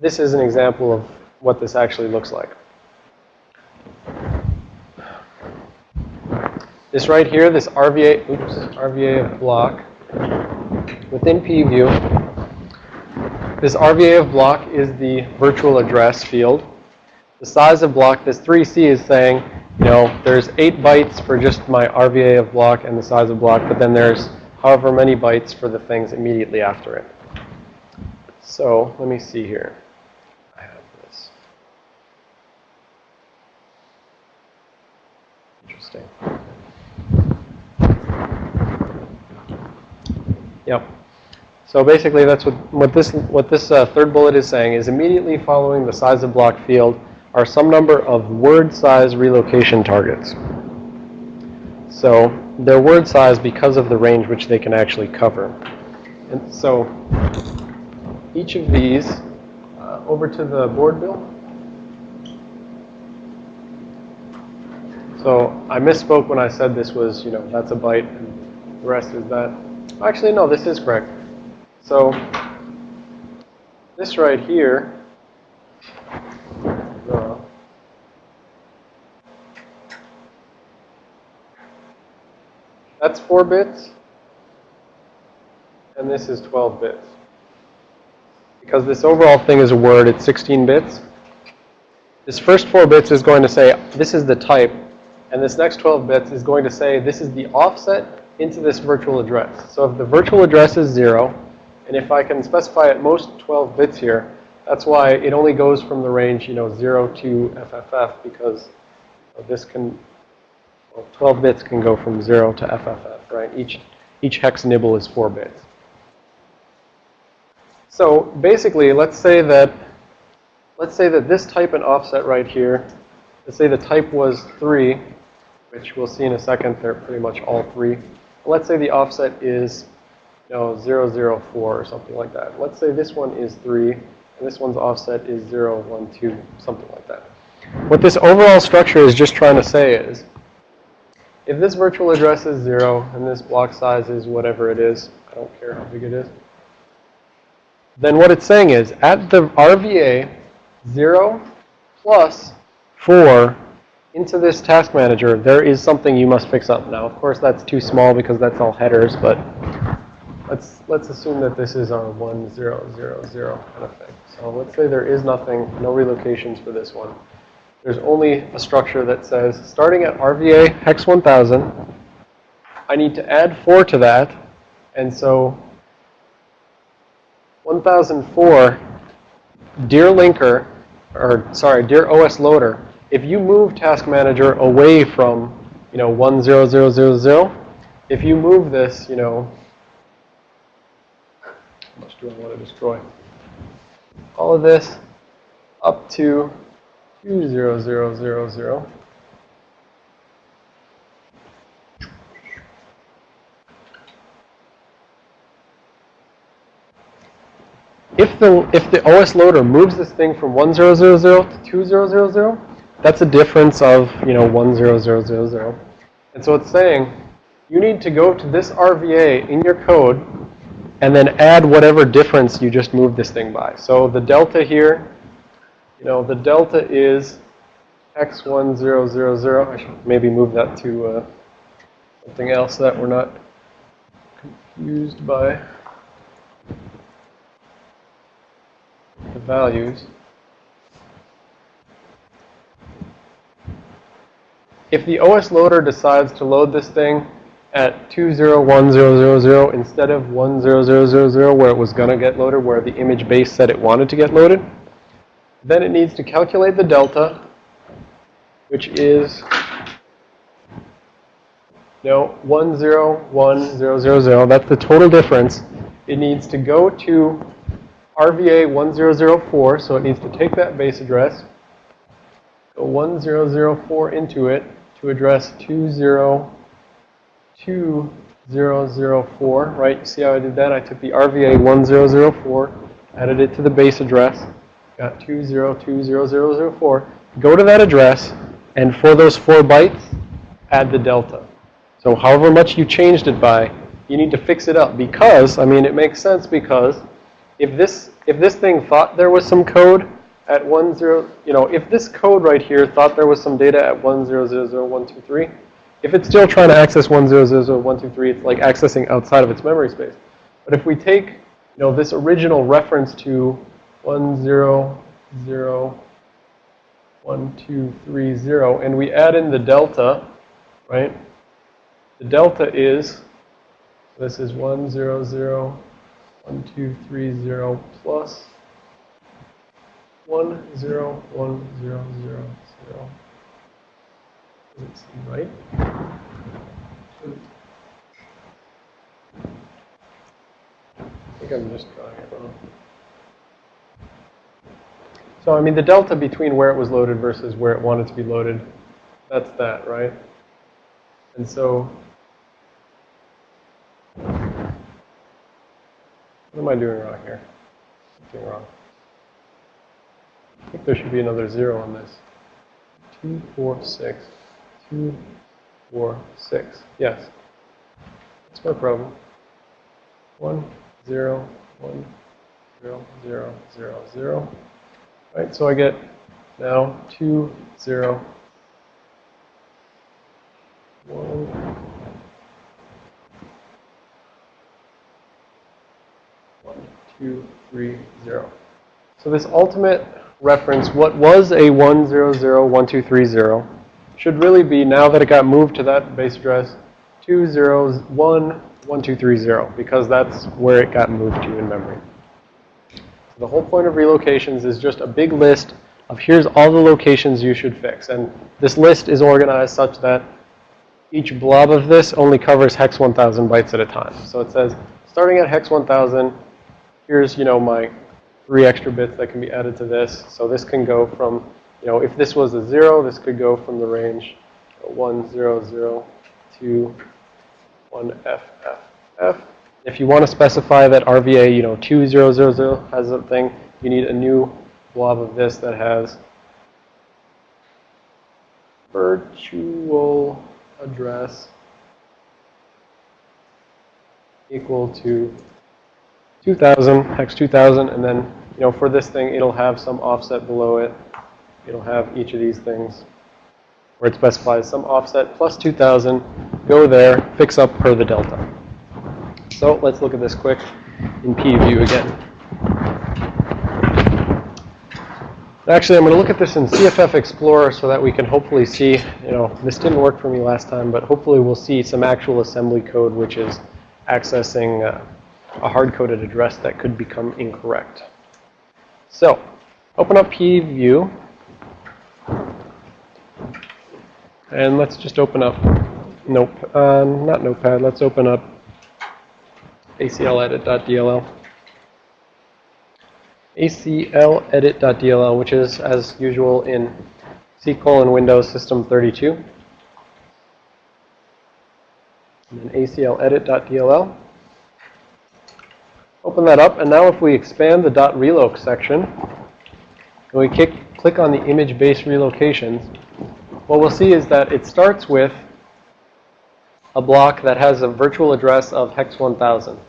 this is an example of what this actually looks like. This right here, this RVA, oops, RVA of block within PEView, this RVA of block is the virtual address field. The size of block, this 3C is saying, you know, there's 8 bytes for just my RVA of block and the size of block, but then there's however many bytes for the things immediately after it. So let me see here. I have this. Yep. So basically, that's what, what this, what this uh, third bullet is saying is immediately following the size of block field are some number of word size relocation targets. So they're word size because of the range which they can actually cover. And so each of these, uh, over to the board bill. So I misspoke when I said this was, you know, that's a byte and the rest is that. Actually, no, this is correct. So this right here, that's 4 bits, and this is 12 bits. Because this overall thing is a word, it's 16 bits. This first 4 bits is going to say, this is the type, and this next 12 bits is going to say, this is the offset into this virtual address. So if the virtual address is 0, and if I can specify at most 12 bits here, that's why it only goes from the range, you know, 0 to FFF, because this can, well, 12 bits can go from 0 to FFF, right? Each, each hex nibble is 4 bits. So basically, let's say that, let's say that this type and offset right here, let's say the type was 3, which we'll see in a second, they're pretty much all 3. Let's say the offset is you know, 004 or something like that. Let's say this one is 3, and this one's offset is 012, something like that. What this overall structure is just trying to say is, if this virtual address is 0, and this block size is whatever it is, I don't care how big it is, then what it's saying is, at the RVA 0 plus 4 into this task manager, there is something you must fix up. Now, of course, that's too small because that's all headers, but let's let's assume that this is our 1, 0, 0, 0 kind of thing. So let's say there is nothing, no relocations for this one. There's only a structure that says, starting at RVA hex 1000, I need to add 4 to that. And so 1004, dear linker, or sorry, dear OS loader, if you move task manager away from, you know, 10000, if you move this, you know, how much do I want to destroy? All of this up to 20000. If the if the OS loader moves this thing from 1000 to 2000, that's a difference of, you know, 10000. And so it's saying you need to go to this RVA in your code and then add whatever difference you just moved this thing by. So the delta here, you know, the delta is x1000. I should maybe move that to uh, something else that we're not confused by the values. If the OS loader decides to load this thing at 201000 instead of 10000 where it was going to get loaded, where the image base said it wanted to get loaded, then it needs to calculate the delta, which is no 101000. That's the total difference. It needs to go to RVA 1004, so it needs to take that base address, go 1004 into it to address 20204, right? You see how I did that? I took the RVA 1004, added it to the base address, got 2020004. Go to that address, and for those four bytes, add the delta. So however much you changed it by, you need to fix it up because, I mean, it makes sense because if this if this thing thought there was some code at 10, you know, if this code right here thought there was some data at 1000123, if it's still trying to access 1000123, it's like accessing outside of its memory space. But if we take, you know, this original reference to 1001230 and we add in the delta, right? The delta is, this is 100 one, two, three, zero plus one, zero, one, zero, zero, zero. Does it seem right? I think I'm just drawing it wrong. So, I mean, the delta between where it was loaded versus where it wanted to be loaded, that's that, right? And so, What am I doing wrong here? Something wrong. I think there should be another zero on this. Two, four, six. Two, four, six. Yes. That's my problem. One, zero, one, zero, zero, zero, zero. Right, so I get now two, zero, one, two, three, zero. So this ultimate reference, what was a 1001230, should really be, now that it got moved to that base address, 2011230, because that's where it got moved to in memory. So the whole point of relocations is just a big list of here's all the locations you should fix. And this list is organized such that each blob of this only covers hex 1000 bytes at a time. So it says, starting at hex 1000, here's, you know, my three extra bits that can be added to this. So this can go from, you know, if this was a 0, this could go from the range 1, 0, 0 to 1, F, F, F. If you want to specify that RVA, you know, 2000 has a thing, you need a new blob of this that has virtual address equal to 2000, hex 2000, and then, you know, for this thing, it'll have some offset below it. It'll have each of these things where it specifies some offset plus 2000. Go there, fix up per the delta. So let's look at this quick in PEView again. Actually, I'm going to look at this in CFF Explorer so that we can hopefully see, you know, this didn't work for me last time, but hopefully we'll see some actual assembly code which is accessing uh, a hard-coded address that could become incorrect. So, open up PEView. And let's just open up Nope, uh, not Notepad. Let's open up acledit.dll. acledit.dll, which is, as usual, in C colon Windows System 32. And then acledit.dll. Open that up, and now if we expand the dot .reloc section, and we kick, click on the image-based relocations, what we'll see is that it starts with a block that has a virtual address of hex 1000. And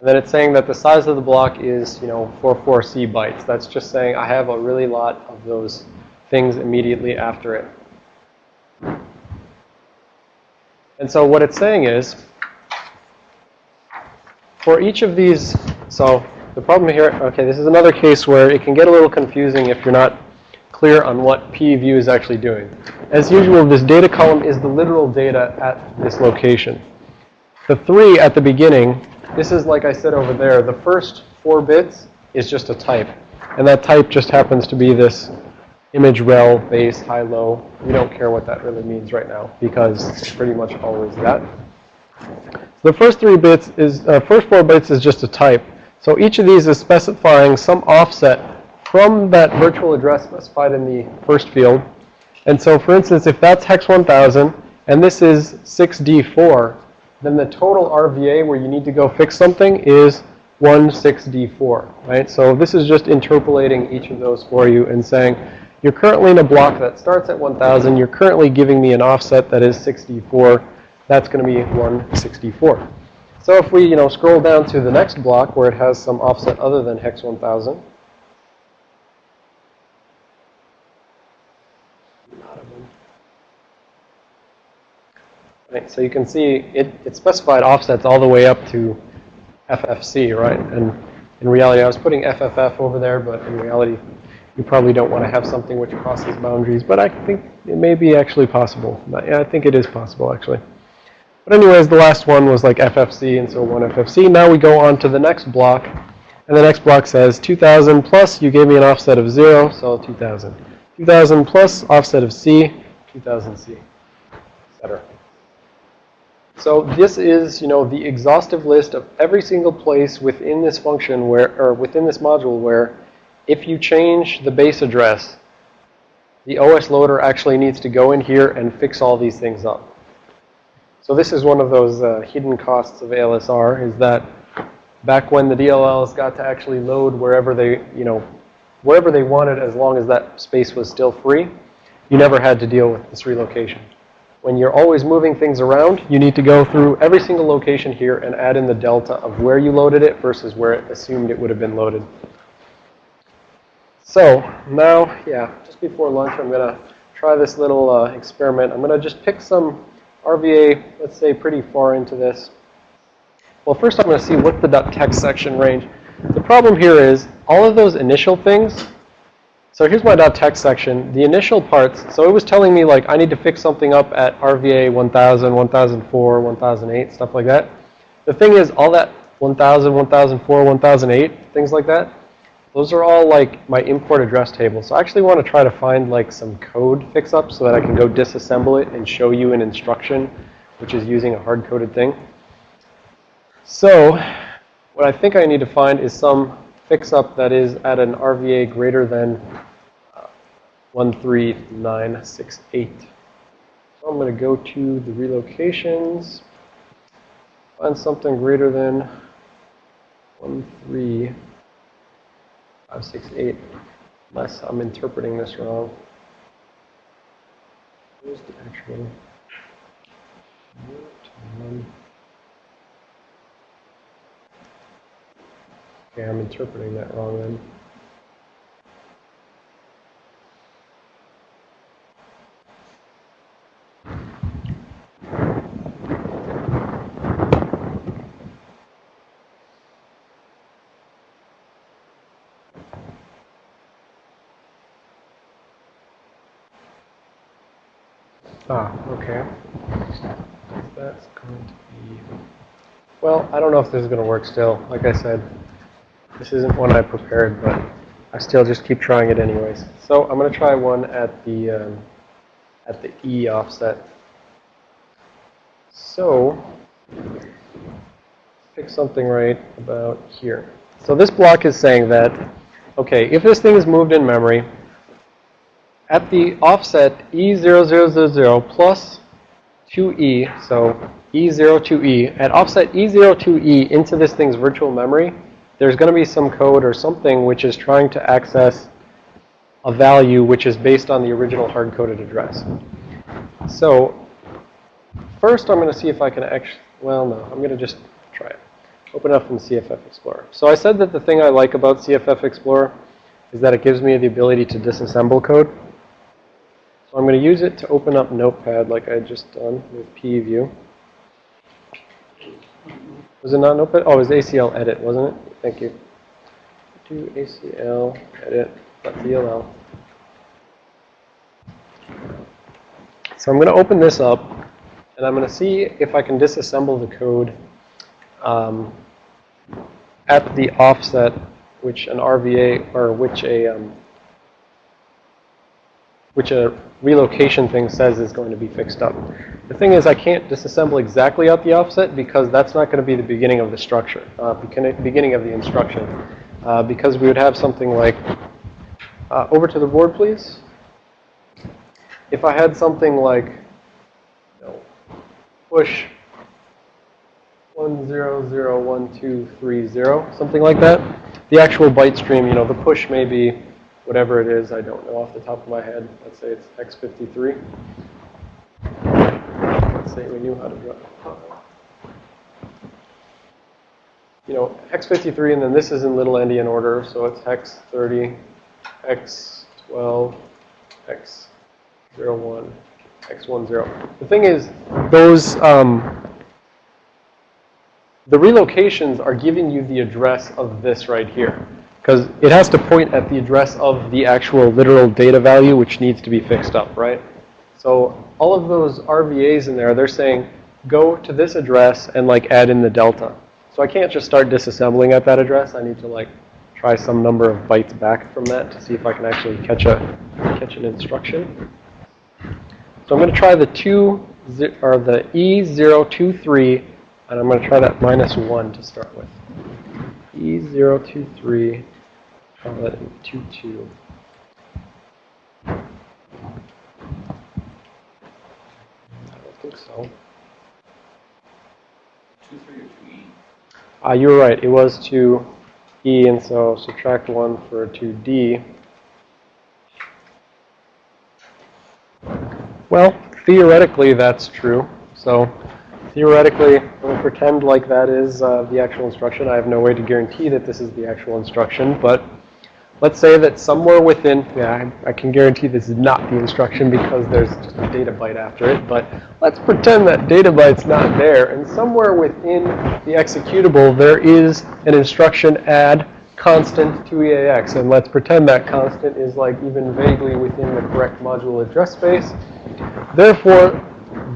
then it's saying that the size of the block is, you know, 44C bytes. That's just saying I have a really lot of those things immediately after it. And so what it's saying is, for each of these, so the problem here, okay, this is another case where it can get a little confusing if you're not clear on what PEView is actually doing. As usual, this data column is the literal data at this location. The 3 at the beginning, this is like I said over there, the first 4 bits is just a type. And that type just happens to be this image rel, base, high, low. We don't care what that really means right now because it's pretty much always that. The first 3 bits is, uh, first 4 bits is just a type. So each of these is specifying some offset from that virtual address specified in the first field. And so, for instance, if that's hex 1000 and this is 6D4, then the total RVA where you need to go fix something is 16D4, right? So this is just interpolating each of those for you and saying, you're currently in a block that starts at 1000. You're currently giving me an offset that is 6D4. That's going to be 164. So if we, you know, scroll down to the next block where it has some offset other than hex 1000, Right, so you can see it, it specified offsets all the way up to FFC, right? And in reality, I was putting FFF over there, but in reality, you probably don't want to have something which crosses boundaries. But I think it may be actually possible. I think it is possible, actually. But anyways, the last one was like FFC, and so one FFC. Now we go on to the next block. And the next block says 2000 plus, you gave me an offset of 0, so 2000. 2000 plus offset of C, 2000C, etc. So this is, you know, the exhaustive list of every single place within this function where, or within this module where if you change the base address, the OS loader actually needs to go in here and fix all these things up. So this is one of those uh, hidden costs of ALSR is that back when the DLLs got to actually load wherever they, you know, wherever they wanted as long as that space was still free, you never had to deal with this relocation when you're always moving things around, you need to go through every single location here and add in the delta of where you loaded it versus where it assumed it would have been loaded. So now, yeah, just before lunch, I'm going to try this little uh, experiment. I'm going to just pick some RVA, let's say, pretty far into this. Well, first I'm going to see what's the .text section range. The problem here is all of those initial things so here's my .text section. The initial parts, so it was telling me like I need to fix something up at RVA 1000, 1004, 1008, stuff like that. The thing is, all that 1000, 1004, 1008, things like that, those are all like my import address table. So I actually want to try to find like some code fix-up so that I can go disassemble it and show you an instruction, which is using a hard-coded thing. So what I think I need to find is some fix-up that is at an RVA greater than uh, 13968. So I'm going to go to the relocations, find something greater than 13568, unless I'm interpreting this wrong. Where's the actual? Okay, I'm interpreting that wrong then. Ah, okay. That's going to be Well, I don't know if this is going to work still. Like I said, this isn't one I prepared, but I still just keep trying it anyways. So I'm going to try one at the um, at the E offset. So pick something right about here. So this block is saying that, okay, if this thing is moved in memory, at the offset E0000 plus 2E, so E0 to E, at offset E0 to E into this thing's virtual memory, there's going to be some code or something which is trying to access a value which is based on the original hard-coded address. So first I'm going to see if I can actually, well, no, I'm going to just try it. Open up from CFF Explorer. So I said that the thing I like about CFF Explorer is that it gives me the ability to disassemble code. So I'm going to use it to open up Notepad like I just done with PEView. Was it not Notepad? Oh, it was ACL edit, wasn't it? Thank you. Do ACL edit .dll. So I'm going to open this up, and I'm going to see if I can disassemble the code um, at the offset, which an RVA or which a um, which a relocation thing says is going to be fixed up. The thing is, I can't disassemble exactly at the offset because that's not going to be the beginning of the structure, uh, beginning of the instruction, uh, because we would have something like, uh, over to the board, please. If I had something like, you know, push 1001230, something like that, the actual byte stream, you know, the push may be whatever it is, I don't know off the top of my head. Let's say it's x53. Let's say we knew how to do it. You know, x53, and then this is in little endian order, so it's hex 30, x12, x01, x10. The thing is, those, um, the relocations are giving you the address of this right here. Because it has to point at the address of the actual literal data value, which needs to be fixed up, right? So all of those RVAs in there, they're saying, go to this address and like add in the delta. So I can't just start disassembling at that address. I need to like try some number of bytes back from that to see if I can actually catch a catch an instruction. So I'm going to try the two or the E023, and I'm going to try that minus one to start with. E023 that 2, 2. I don't think so. Two three or two E? Ah, you were right. It was 2E, and so subtract 1 for 2D. Well, theoretically, that's true. So theoretically, I'm pretend like that is uh, the actual instruction. I have no way to guarantee that this is the actual instruction, but let's say that somewhere within, yeah, I, I, can guarantee this is not the instruction because there's just a data byte after it, but let's pretend that data byte's not there, and somewhere within the executable there is an instruction add constant to EAX, and let's pretend that constant is like even vaguely within the correct module address space. Therefore,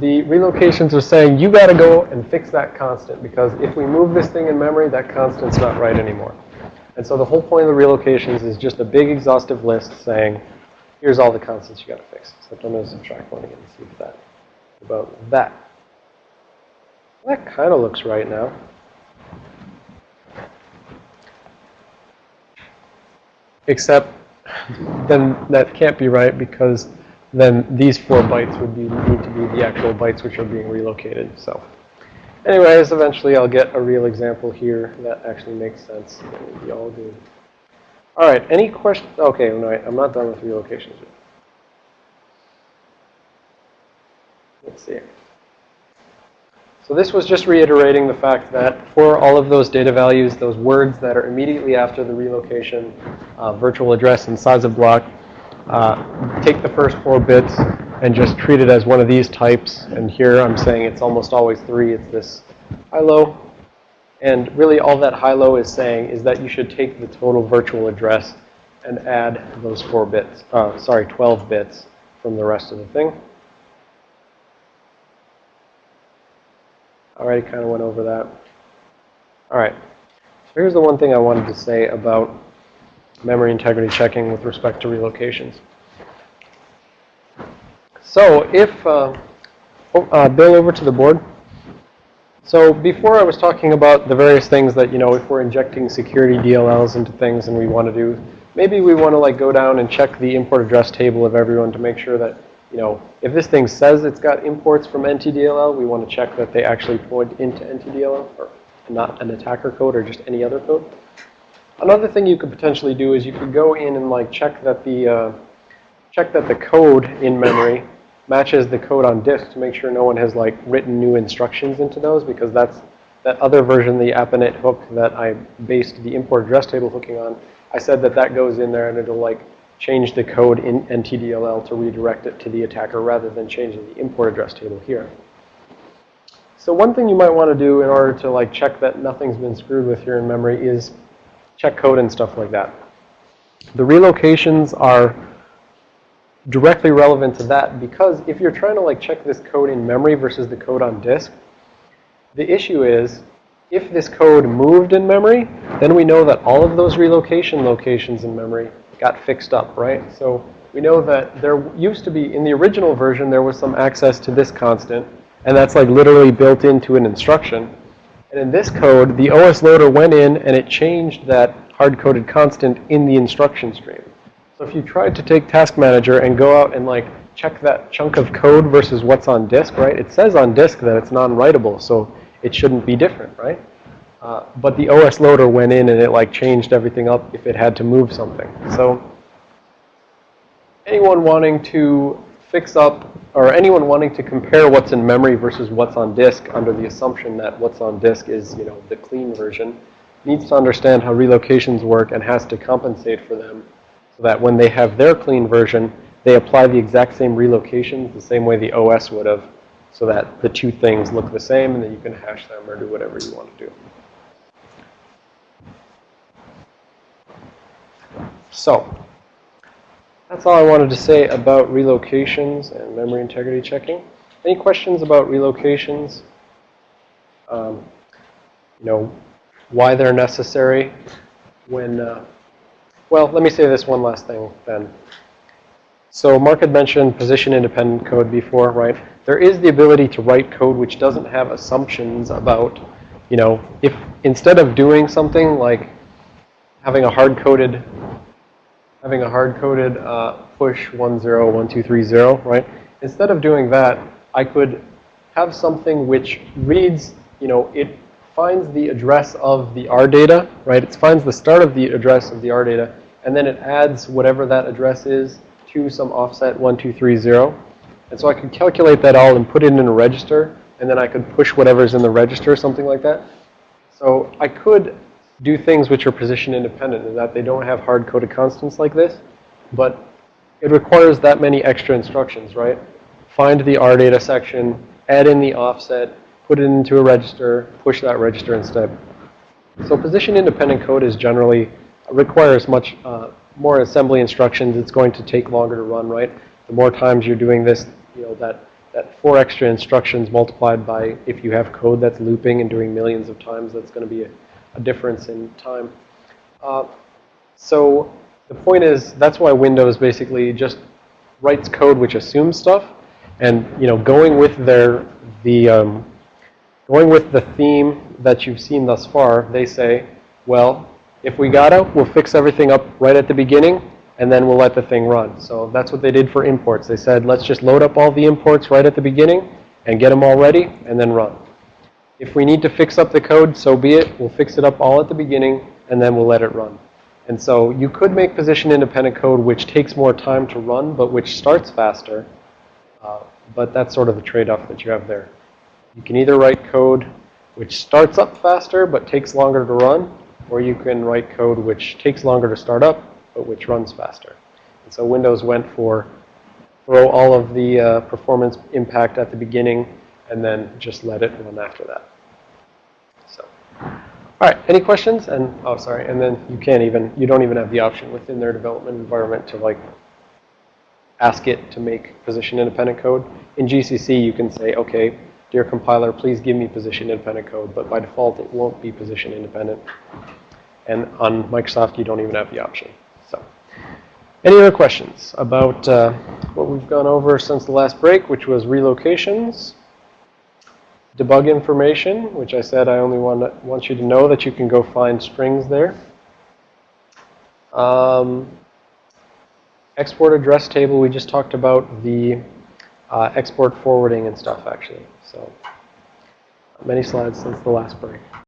the relocations are saying you got to go and fix that constant because if we move this thing in memory, that constant's not right anymore. And so the whole point of the relocations is just a big exhaustive list saying, here's all the constants you got to fix. Except I'm going to subtract one again and see if that about that. That kind of looks right now. Except then that can't be right because then these four bytes would be, need to be the actual bytes which are being relocated. So anyways, eventually I'll get a real example here that actually makes sense. It will be all good. All right, any questions? Okay, no, I'm not done with relocations yet. Let's see. So this was just reiterating the fact that for all of those data values, those words that are immediately after the relocation, uh, virtual address and size of block, uh, take the first four bits and just treat it as one of these types. And here I'm saying it's almost always three. It's this high-low. And really all that high-low is saying is that you should take the total virtual address and add those four bits, uh, sorry, 12 bits from the rest of the thing. Already kind of went over that. All right. So here's the one thing I wanted to say about memory integrity checking with respect to relocations. So if, uh, oh, uh, Bill, over to the board. So before I was talking about the various things that, you know, if we're injecting security DLLs into things and we want to do, maybe we want to like go down and check the import address table of everyone to make sure that, you know, if this thing says it's got imports from NTDLL, we want to check that they actually point into NTDLL or not an attacker code or just any other code. Another thing you could potentially do is you could go in and like check that the, uh, check that the code in memory matches the code on disk to make sure no one has like written new instructions into those because that's that other version, the AppNet hook that I based the import address table hooking on. I said that that goes in there and it'll like change the code in NTDLL to redirect it to the attacker rather than changing the import address table here. So one thing you might want to do in order to like check that nothing's been screwed with here in memory is check code and stuff like that. The relocations are directly relevant to that because if you're trying to like check this code in memory versus the code on disk, the issue is if this code moved in memory, then we know that all of those relocation locations in memory got fixed up, right? So we know that there used to be, in the original version, there was some access to this constant, and that's like literally built into an instruction. And in this code, the OS loader went in and it changed that hard-coded constant in the instruction stream. So if you tried to take Task Manager and go out and like check that chunk of code versus what's on disk, right? It says on disk that it's non-writable, so it shouldn't be different, right? Uh, but the OS loader went in and it like changed everything up if it had to move something. So anyone wanting to fix up or anyone wanting to compare what's in memory versus what's on disk under the assumption that what's on disk is, you know, the clean version needs to understand how relocations work and has to compensate for them that when they have their clean version, they apply the exact same relocations the same way the OS would have so that the two things look the same and then you can hash them or do whatever you want to do. So, that's all I wanted to say about relocations and memory integrity checking. Any questions about relocations? Um, you know, why they're necessary when, uh, well, let me say this one last thing then. So Mark had mentioned position independent code before, right? There is the ability to write code which doesn't have assumptions about, you know, if instead of doing something like having a hard-coded having a hard-coded uh, push 101230, right? Instead of doing that, I could have something which reads, you know, it finds the address of the R data, right? It finds the start of the address of the R data, and then it adds whatever that address is to some offset 1230. And so I could calculate that all and put it in a register, and then I could push whatever's in the register, something like that. So I could do things which are position independent in that they don't have hard-coded constants like this, but it requires that many extra instructions, right? Find the R data section, add in the offset, put it into a register, push that register instead. So position independent code is generally, requires much uh, more assembly instructions. It's going to take longer to run, right? The more times you're doing this, you know, that, that four extra instructions multiplied by if you have code that's looping and doing millions of times, that's going to be a, a difference in time. Uh, so the point is, that's why Windows basically just writes code which assumes stuff. And, you know, going with their, the, um, going with the theme that you've seen thus far, they say, well, if we gotta, we'll fix everything up right at the beginning, and then we'll let the thing run. So that's what they did for imports. They said, let's just load up all the imports right at the beginning and get them all ready, and then run. If we need to fix up the code, so be it. We'll fix it up all at the beginning, and then we'll let it run. And so you could make position-independent code which takes more time to run, but which starts faster. Uh, but that's sort of the trade-off that you have there. You can either write code which starts up faster but takes longer to run, or you can write code which takes longer to start up but which runs faster. And so Windows went for throw all of the uh, performance impact at the beginning and then just let it run after that. So, all right, any questions? And, oh, sorry, and then you can't even, you don't even have the option within their development environment to like ask it to make position independent code. In GCC, you can say, okay, dear compiler, please give me position independent code, but by default it won't be position independent. And on Microsoft, you don't even have the option. So, any other questions about uh, what we've gone over since the last break, which was relocations, debug information, which I said I only want, want you to know that you can go find strings there. Um, export address table, we just talked about the uh, export forwarding and stuff, actually. So, many slides since the last break.